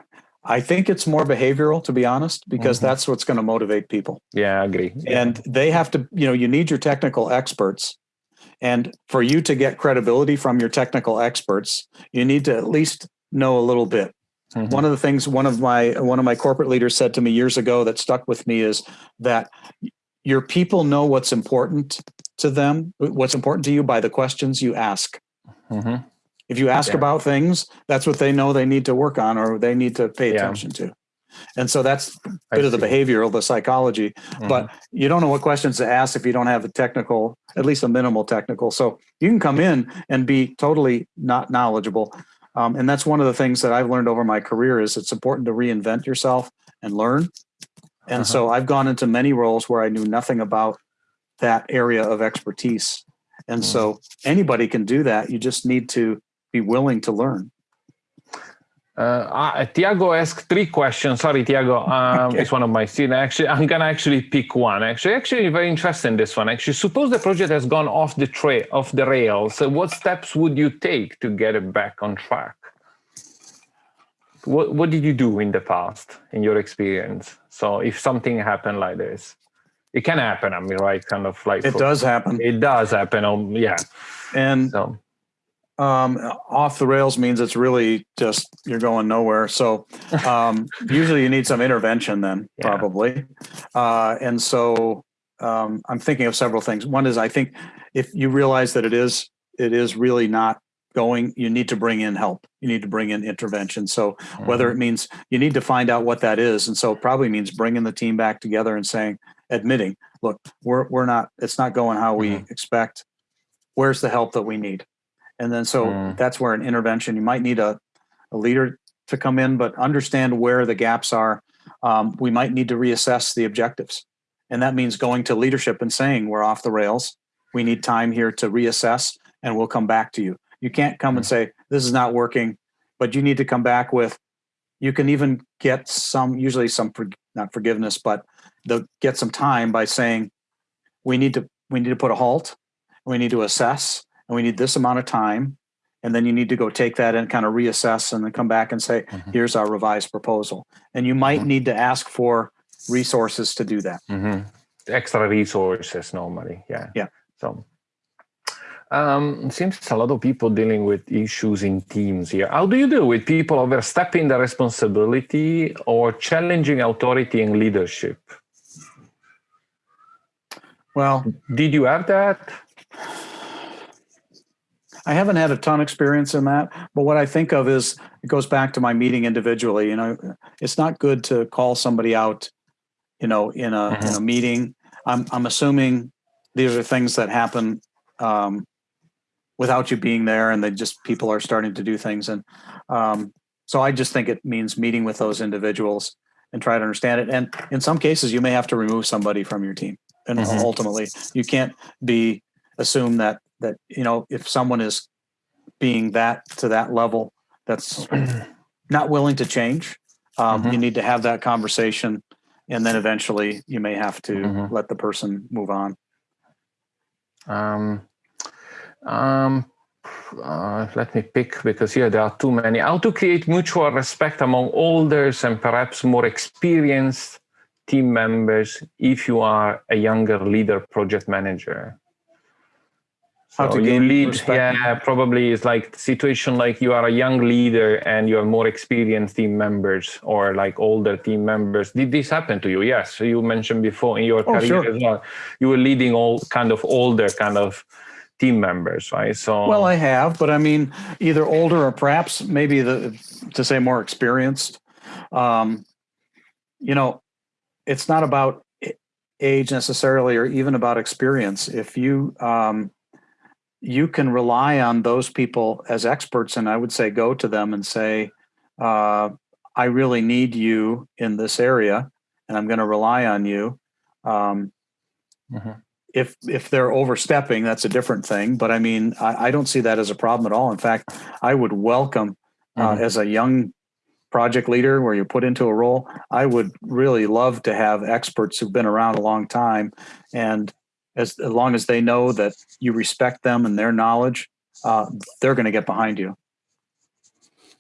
I think it's more behavioral, to be honest, because Mhm. that's what's going to motivate people. Yeah, I agree. and they have to you know you need your technical experts and for you to get credibility from your technical experts you need to at least know a little bit Mhm. one of the things one of my one of my corporate leaders said to me years ago that stuck with me is that your people know what's important to them what's important to you by the questions you ask Mhm. if you ask Yeah. about things that's what they know they need to work on or they need to pay Yeah. attention to and so that's a bit of the behavioral the psychology Mhm. but you don't know what questions to ask if you don't have a technical, at least a minimal technical. So you can come in and be totally not knowledgeable. Um, and that's one of the things that I've learned over my career is it's important to reinvent yourself and learn. And Uh-huh. so I've gone into many roles where I knew nothing about that area of expertise. And so anybody can do that. You just need to be willing to learn. Uh, uh, Tiago asked three questions. Sorry, Tiago. Um, Okay. It's one of my students. Actually, I'm gonna actually pick one. Actually, actually, very interesting. This one. Actually, suppose the project has gone off the trail, off the rails. So what steps would you take to get it back on track? What What did you do in the past, in your experience? So, if something happened like this, it can happen. I mean, right? Kind of like It does happen. It does happen. Um, yeah. And So, um, off the rails means it's really just you're going nowhere. So um, usually you need some intervention then, Yeah. probably. Uh, and so um, I'm thinking of several things. One is I think if you realize that it is it is really not going, you need to bring in help. You need to bring in intervention. So whether it means you need to find out what that is, and so it probably means bringing the team back together and saying, admitting, look, we're we're not, it's not going how we expect. Where's the help that we need? And then so Mm. that's where an intervention, you might need a, a leader to come in, but understand where the gaps are. Um, we might need to reassess the objectives. And that means going to leadership and saying, we're off the rails. We need time here to reassess and we'll come back to you. You can't come and say, this is not working. but you need to come back with, you can even get some, usually some, for- not forgiveness, but the, get some time by saying, we need to, we need to put a halt, we need to assess, and we need this amount of time. And then you need to go take that and kind of reassess and then come back and say, Mhm. here's our revised proposal. And you might Mhm. need to ask for resources to do that. Mhm. Extra resources normally, yeah. Yeah. So um, it seems a lot of people dealing with issues in teams here. How do you deal with people overstepping the responsibility or challenging authority and leadership? Well, Did you have that? I haven't had a ton of experience in that, but what I think of is it goes back to my meeting individually. You know, it's not good to call somebody out, you know, in a in a meeting. I'm I'm assuming these are things that happen um, without you being there, and they just people are starting to do things, and um, so I just think it means meeting with those individuals and try to understand it. And in some cases, you may have to remove somebody from your team, and Mhm. ultimately, you can't be assume that that you know if someone is being that to that level that's not willing to change um, Mhm. you need to have that conversation and then eventually you may have to Mhm. let the person move on Um, um, uh, let me pick because here there are too many. How to create mutual respect among olders and perhaps more experienced team members if you are a younger leader project manager. How to you gain lead, yeah, probably it's like situation like you are a young leader and you have more experienced team members or like older team members. Did this happen to you? Yes, you mentioned before in your Oh, career sure. as well. You were leading all kind of older kind of team members, right? So well i have but i mean either older or perhaps maybe the to say more experienced um, you know it's not about age necessarily or even about experience if you um, you can rely on those people as experts and i would say go to them and say uh, i really need you in this area and i'm going to rely on you um, Mhm. if if they're overstepping that's a different thing but i mean i, I don't see that as a problem at all in fact i would welcome uh, Mhm. as a young project leader where you're put into a role i would really love to have experts who've been around a long time and as, as long as they know that you respect them and their knowledge uh, they're going to get behind you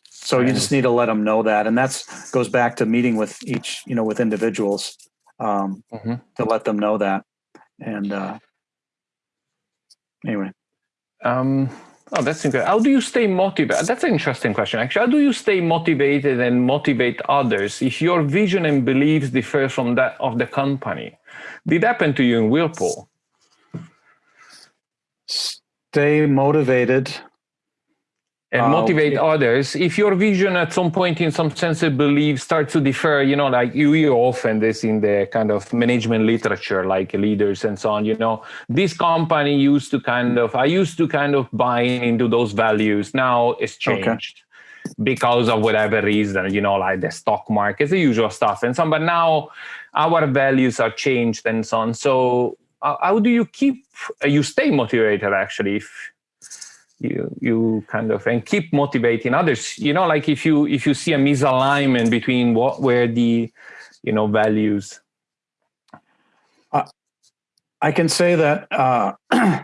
so you just need to let them know that and that's goes back to meeting with each you know with individuals um, Mhm. to let them know that and uh, anyway Um, oh, that's interesting. How do you stay motivated? That's an interesting question, actually. How do you stay motivated and motivate others if your vision and beliefs differ from that of the company? Did happen to you in Whirlpool? Stay motivated And Uh, motivate others. If your vision at some point, in some sense of belief, starts to differ, you know, like you hear often this in the kind of management literature, like leaders and so on, you know, this company used to kind of, I used to kind of buy into those values. Now it's Okay. changed. because of whatever reason, you know, like the stock market, the usual stuff and so on. But now our values are changed and so on. So how do you keep, uh, you stay motivated actually if you, you kind of, and keep motivating others, you know, like if you, if you see a misalignment between what were the, you know, values. I can say that uh,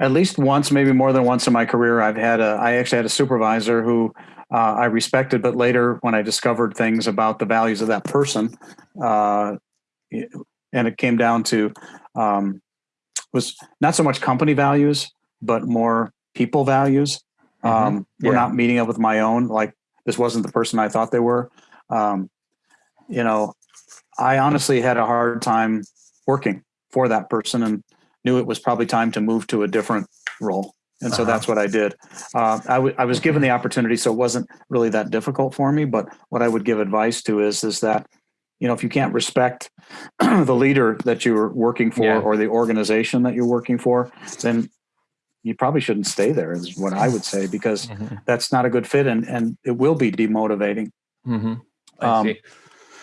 at least once, maybe more than once in my career, I've had a. I actually had a supervisor who uh, I respected, but later when I discovered things about the values of that person, uh, and it came down to um, was not so much company values, but more people values. Um, We're Yeah. not meeting up with my own. Like this wasn't the person I thought they were. Um, you know, I honestly had a hard time working for that person and knew it was probably time to move to a different role. And so Uh-huh. that's what I did. Uh, I, I was given the opportunity, so it wasn't really that difficult for me. But what I would give advice to is, is that, you know, if you can't respect the leader that you're working for Yeah. or the organization that you're working for, then you probably shouldn't stay there is what I would say, because Mhm. that's not a good fit and, and it will be demotivating. Mhm. I Um, see.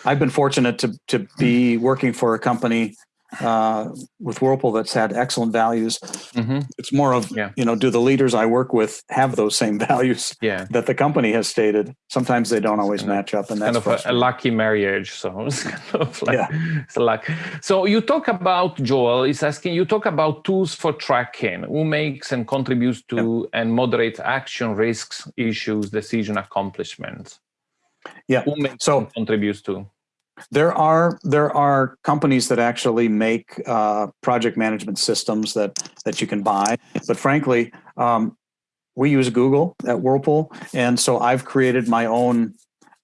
I've been fortunate to to be working for a company uh, with Whirlpool that's had excellent values. Mhm. It's more of, Yeah. you know, do the leaders I work with have those same values Yeah. that the company has stated? Sometimes they don't always match up, and that's kind of a, a lucky marriage. So it's kind of like Yeah. it's a luck. So you talk about Joel is asking you talk about tools for tracking who makes and contributes to and moderates action risks, issues, decision accomplishments. Yeah. Who makes So- and contributes to? There are there are companies that actually make uh, project management systems that that you can buy, but frankly, um, we use Google at Whirlpool, and so I've created my own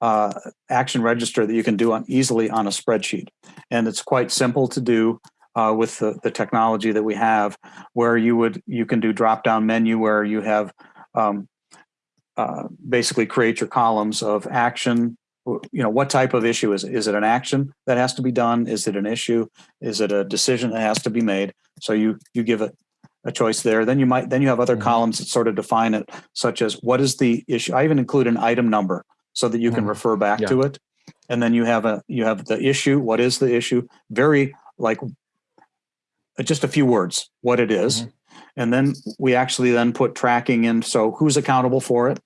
uh, action register that you can do on easily on a spreadsheet, and it's quite simple to do. Uh, with the, the technology that we have, where you would you can do drop down menu where you have um, uh, basically create your columns of action, you know what type of issue is it? Is it an action that has to be done is it an issue is it a decision that has to be made so you you give it a choice there then you might then you have other Mhm. columns that sort of define it such as what is the issue i even include an item number so that you can Mhm. refer back Yeah. to it and then you have a you have the issue what is the issue very like just a few words what it is. Mhm. and then we actually then put tracking in so who's accountable for it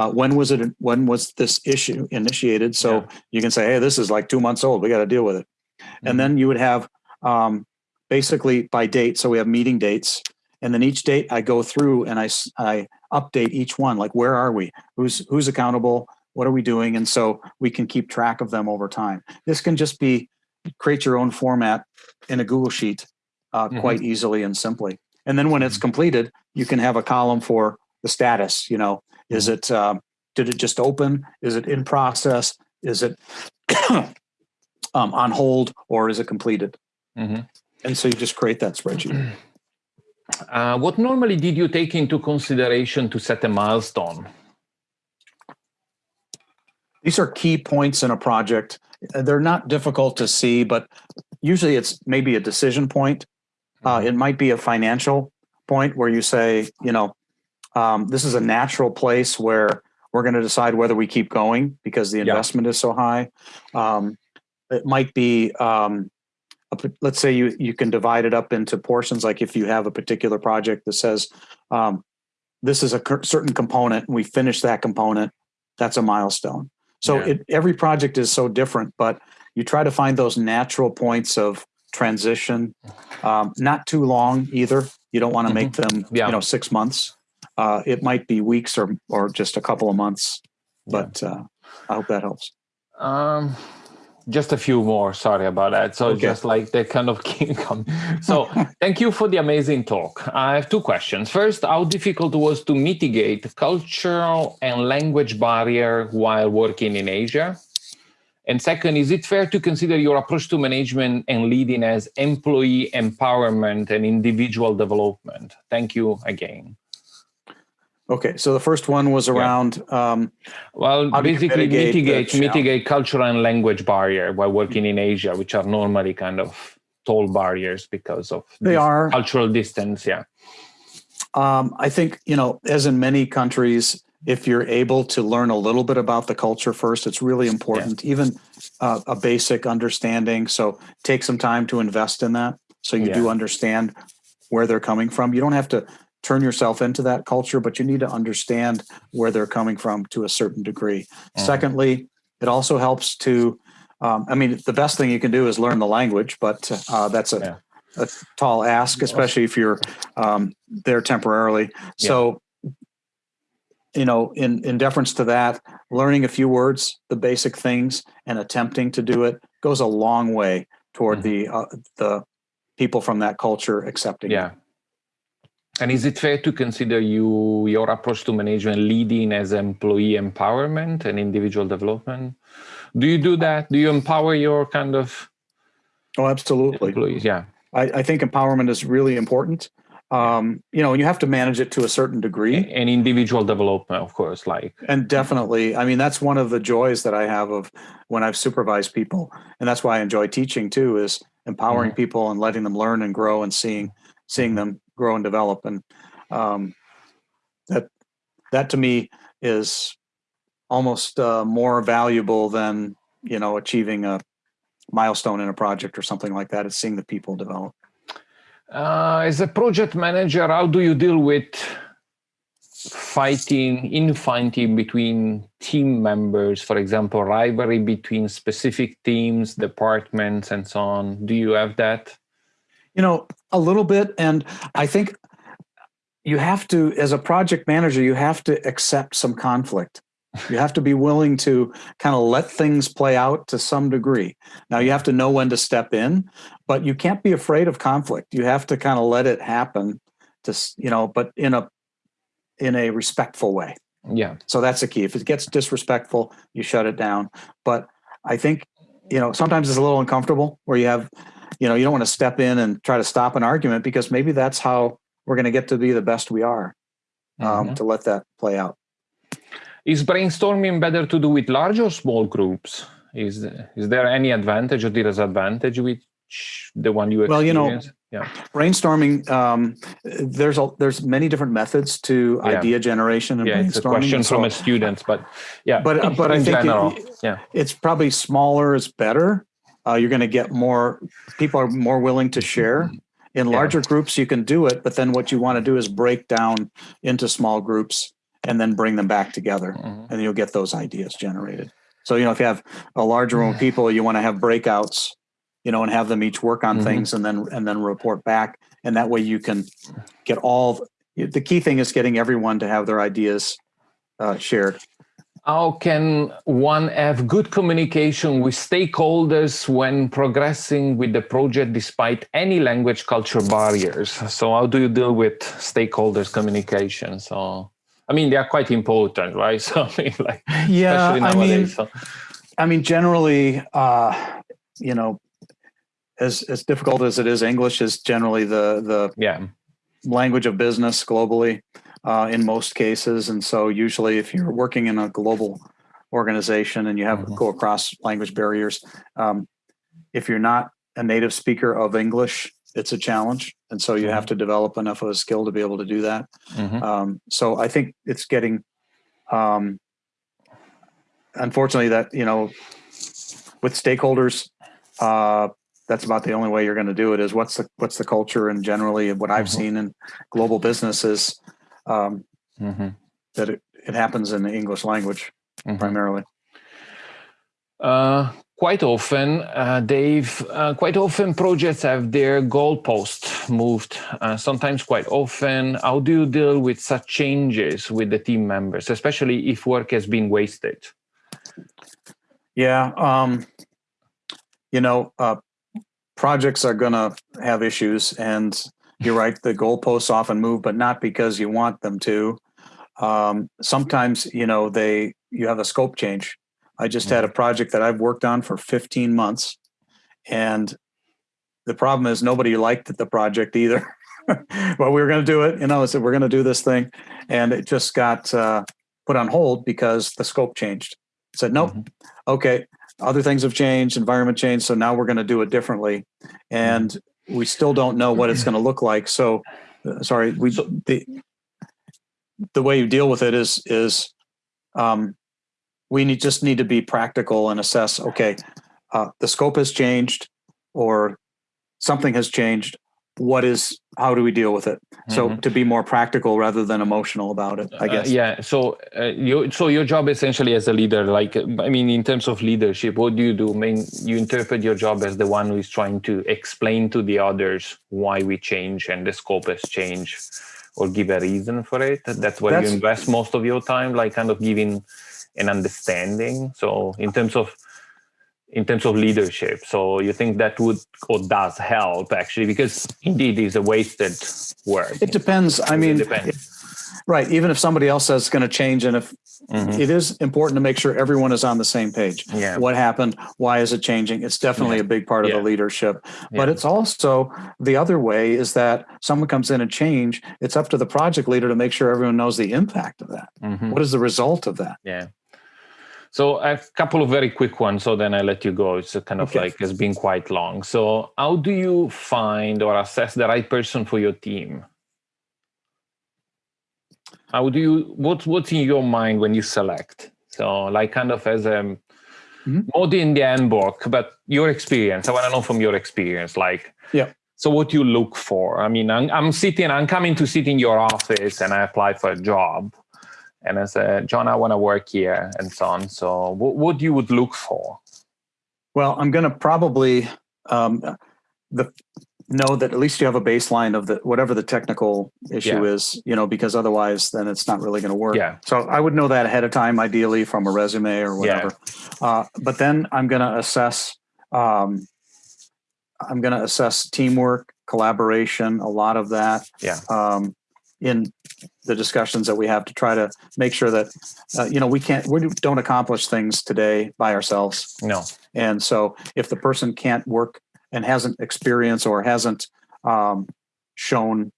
uh, when was it when was this issue initiated? So Yeah. you can say hey this is like two months old we got to deal with it. Mhm. and then you would have um, basically by date so we have meeting dates and then each date i go through and I I update each one like where are we? Who's who's accountable? What are we doing? And so we can keep track of them over time. This can just be create your own format in a google sheet uh, Mhm. quite easily and simply. And then when it's completed you can have a column for the status you know is it um, did it just open? Is it in process? Is it um, on hold or is it completed? Mhm. and so you just create that spreadsheet. Uh, what normally did you take into consideration to set a milestone? these are key points in a project. Uh, they're not difficult to see but usually it's maybe a decision point. Uh, it might be a financial point where you say you know um, this is a natural place where we're going to decide whether we keep going because the Yeah. investment is so high um, it might be um, a let's say you you can divide it up into portions like if you have a particular project that says um, this is a certain component and we finish that component that's a milestone so Yeah. it, every project is so different but you try to find those natural points of transition um, not too long either you don't want to make them. Yeah. you know six months uh, it might be weeks or or just a couple of months but uh, i hope that helps Um, just a few more. Sorry about that. So Okay. just like they kind of keep. So thank you for the amazing talk. I have two questions. First, how difficult was to mitigate cultural and language barrier while working in Asia? And second, is it fair to consider your approach to management and leading as employee empowerment and individual development? Thank you again. Okay so the first one was around um, Well, How do you basically mitigate mitigate mitigate cultural and language barrier while working in Asia, which are normally kind of tall barriers because of They are. cultural distance. Yeah, Um, I think, you know, as in many countries, if you're able to learn a little bit about the culture first, it's really important, even uh, a basic understanding. So take some time to invest in that so you do understand where they're coming from. You don't have to turn yourself into that culture, but you need to understand where they're coming from to a certain degree. Mhm. Secondly, it also helps to, um, I mean, the best thing you can do is learn the language, but uh, that's a, Yeah. a tall ask, especially if you're um, there temporarily. So, you know, in in deference to that, learning a few words, the basic things, and attempting to do it goes a long way toward Mhm. the uh, the people from that culture accepting. it. yeah. And is it fair to consider you your approach to management leading as employee empowerment and individual development? Do you do that? Do you empower your kind of Oh, absolutely. employees? Yeah, I, I think empowerment is really important. Um, you know, and you have to manage it to a certain degree. and individual development, of course. Like And definitely, I mean, that's one of the joys that I have of when I've supervised people. And that's why I enjoy teaching too, is empowering people and letting them learn and grow and seeing, seeing them grow and develop. And um, that, that to me is almost uh, more valuable than, you know, achieving a, milestone in a project or something like that. It's seeing the people develop. Uh, as a project manager, how do you deal with fighting, infighting between team members, for example, rivalry between specific teams, departments, and so on? Do you have that? You know, a little bit. And I think you have to, as a project manager, you have to accept some conflict. You have to be willing to kind of let things play out to some degree. Now you have to know when to step in, but you can't be afraid of conflict. You have to kind of let it happen to, you know, but in a in a respectful way. Yeah. So that's the key. If it gets disrespectful, you shut it down. But I think, you know, sometimes it's a little uncomfortable where you have, you know, you don't want to step in and try to stop an argument because maybe that's how we're going to get to be the best we are um, mm-hmm. to let that play out. Is brainstorming better to do with large or small groups? Is is there any advantage or disadvantage with the one you? Well, you know, yeah brainstorming um, there's a there's many different methods to yeah. idea generation and yeah, brainstorming it's a question so, from a student but yeah but in, but i think it, yeah it's probably smaller is better uh, you're going to get more people are more willing to share in larger yeah. groups you can do it but then what you want to do is break down into small groups and then bring them back together mm-hmm. and you'll get those ideas generated so you know if you have a larger room of people you want to have breakouts you know, and have them each work on mm-hmm. things and then and then report back. And that way you can get all the key thing is getting everyone to have their ideas uh, shared. How can one have good communication with stakeholders when progressing with the project despite any language culture barriers? So how do you deal with stakeholders communication? So I mean they are quite important, right? So I mean like yeah, I mean, so. I mean generally uh, you know as as difficult as it is, English is generally the the yeah language of business globally uh, in most cases, and so usually if you're working in a global organization and you have mm-hmm. go across language barriers, um, if you're not a native speaker of English, it's a challenge, and so you mm-hmm. have to develop enough of a skill to be able to do that. Mm-hmm. Um, so I think it's getting, um, unfortunately, that you know, with stakeholders. Uh, that's about the only way you're going to do it is what's the what's the culture and generally what I've mm-hmm. seen in global businesses um, mm-hmm. that it, it happens in the English language mm-hmm. primarily. Uh, quite often, uh, Dave, uh, quite often projects have their goalpost moved. Uh, sometimes, quite often, how do you deal with such changes with the team members, especially if work has been wasted? Yeah, um, you know, uh, projects are going to have issues and you're right the goalposts often move but not because you want them to. Um, sometimes you know they you have a scope change. I just had a mm-hmm. project that i've worked on for 15 months and the problem is nobody liked the project either. But we were going to do it you know I said we're going to do this thing and it just got uh, put on hold because the scope changed. Said nope. Mm-hmm. okay other things have changed, environment changed, so now we're going to do it differently, and we still don't know what it's going to look like. So, uh, sorry, we the the way you deal with it is is um, we need just need to be practical and assess. Okay, uh, the scope has changed, or something has changed what is how do we deal with it? So mm-hmm. to be more practical rather than emotional about it i uh, guess. uh, yeah so uh, you so your job essentially as a leader like i mean in terms of leadership what do you do? I mean you interpret your job as the one who is trying to explain to the others why we change and the scope has changed or give a reason for it? That's where that's, you invest most of your time like kind of giving an understanding? So in terms of in terms of leadership. So you think that would or does help actually because indeed it's a wasted work. It depends. I mean, right. Even if somebody else says it's going to change, and if mm-hmm. it is important to make sure everyone is on the same page. Yeah. What happened? Why is it changing? It's definitely yeah. a big part of yeah. the leadership. But it's also the other way is that someone comes in and change. It's up to the project leader to make sure everyone knows the impact of that. Mm-hmm. What is the result of that? Yeah. So a couple of very quick ones, so then I let you go. It's kind of okay. like it's been quite long. So how do you find or assess the right person for your team? How do you what what's in your mind when you select? So like kind of as a Mhm. more in the handbook, but your experience. I want to know from your experience, like, Yeah. So what you look for? I mean, I'm, I'm sitting, I'm coming to sit in your office, and I apply for a job, and I said, John, I want to work here, and so on. So what, what you would look for? Well, I'm going to probably um, the know that at least you have a baseline of the whatever the technical issue Yeah. is, you know, because otherwise then it's not really going to work. Yeah. So I would know that ahead of time, ideally from a resume or Yeah. whatever. Uh, but then I'm going to assess. Um, I'm going to assess teamwork, collaboration, a lot of that. Yeah. Um, in the discussions that we have to try to make sure that uh, you know we can't we don't accomplish things today by ourselves No. and so if the person can't work and hasn't experienced or hasn't um, shown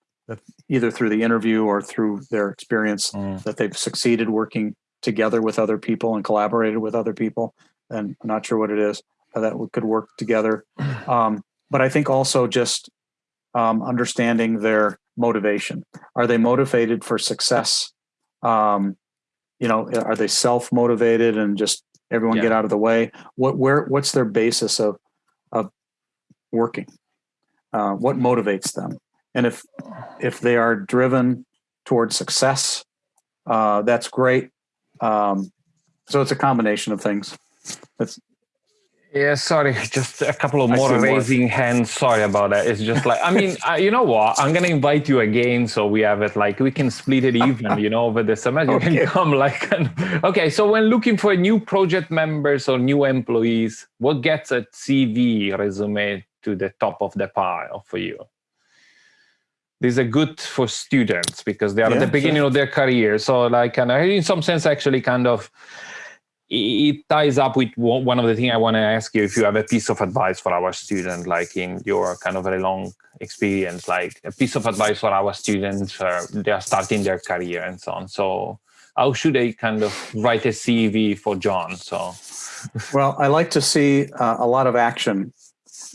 either through the interview or through their experience Mm. that they've succeeded working together with other people and collaborated with other people, then I'm not sure what it is that we could work together. Um, but I think also just um, understanding their motivation. Are they motivated for success? Um, you know, are they self motivated and just everyone Yeah. get out of the way? What where what's their basis of of working? Uh, what motivates them? And if if they are driven towards success, uh, that's great. Um, so it's a combination of things. That's Yeah, sorry, just a couple of more raising hands. Sorry about that. It's just like, I mean, uh, you know what? I'm going to invite you again so we have it like, we can split it even, you know, over the semester. You Okay. can come like, okay, so when looking for new project members or new employees, what gets a CV resume to the top of the pile for you? These are good for students because they are at the beginning of their career. So, like, and I- in some sense, actually, kind of, it ties up with one of the things I want to ask you if you have a piece of advice for our student, like in your kind of very long experience, like a piece of advice for our students, uh, they are starting their career and so on. So, how should they kind of write a CV for John? So, Well, I like to see uh, a lot of action.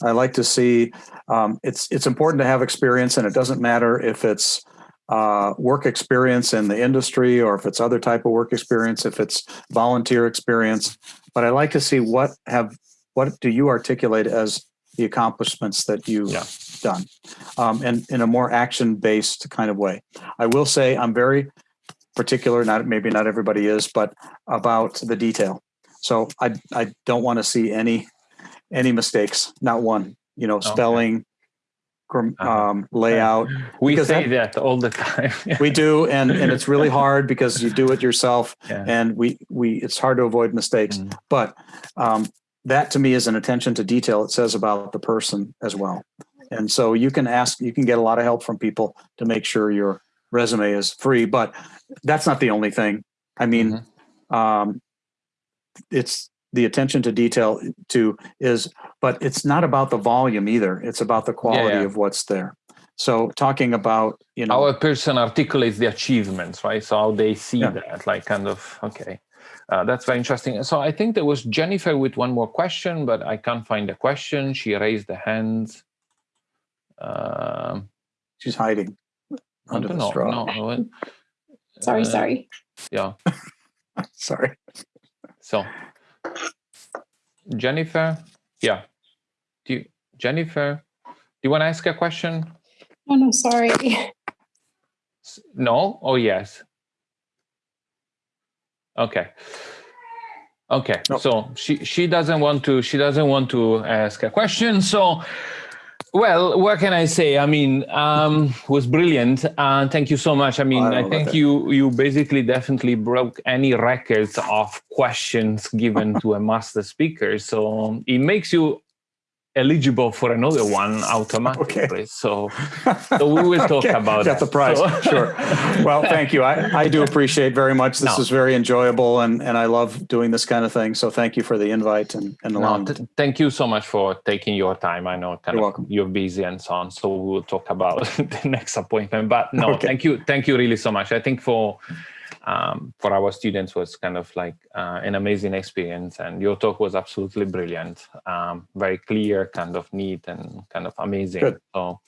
I like to see um, it's it's important to have experience, and it doesn't matter if it's uh, work experience in the industry or if it's other type of work experience, if it's volunteer experience. But I like to see what have what do you articulate as the accomplishments that you've Yeah. done, um, and in a more action based kind of way. I will say I'm very particular. Not maybe not everybody is, but about the detail. So I I don't want to see any any mistakes, not one. You know, spelling, Uh-huh. Um, layout. we Because say that- that, all the time. We do, and and it's really hard because you do it yourself, Yeah. and we we it's hard to avoid mistakes. Mm. But um, that to me is an attention to detail. It says about the person as well, and so you can ask, you can get a lot of help from people to make sure your resume is free. But that's not the only thing. I mean, Mm-hmm. um, it's the attention to detail to is but it's not about the volume either it's about the quality yeah. of what's there so talking about you know Our person articulates the achievements, right? So how they see Yeah. that, like kind of, okay. Uh, that's very interesting. So I think there was Jennifer with one more question, but I can't find the question. She raised the hands. Um, she's hiding under the know. straw No, what- Sorry, uh, sorry. Yeah. sorry So, Jennifer, yeah. Do you, Jennifer, do you want to ask a question? Oh no, sorry. No or yes? Okay. Okay. No. So she she doesn't want to she doesn't want to ask a question. So well, what can I say? I mean, um, was brilliant. Uh, thank you so much. I mean, I I, think you you basically definitely broke any records of questions given to a master speaker. So it makes you eligible for another one automatically. So so we will talk Okay, about got that. the prize So- sure well thank you I, I do appreciate very much this No. is very enjoyable and and i love doing this kind of thing so thank you for the invite and and No, allowing th- thank you so much for taking your time. I know kind You're of welcome. you're busy and so on. So we will talk about the next appointment. But no, Okay. thank you, thank you really so much. I think for um, for our students was kind of like uh, an amazing experience, and your talk was absolutely brilliant. Um, very clear, kind of neat, and kind of amazing. Good. So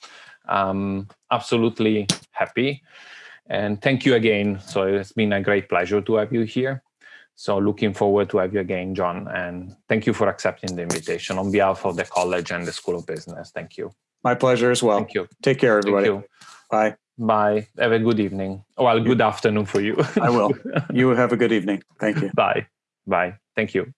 um, absolutely happy, and thank you again. So it's been a great pleasure to have you here. So looking forward to have you again, John. And thank you for accepting the invitation on behalf of the college and the School of Business. Thank you. My pleasure as well. Thank you. Take care, Thank everybody. you. Bye. Bye. Have a good evening. Oh, well, good afternoon for you. I will. You have a good evening. Thank you. Bye. Bye. Thank you.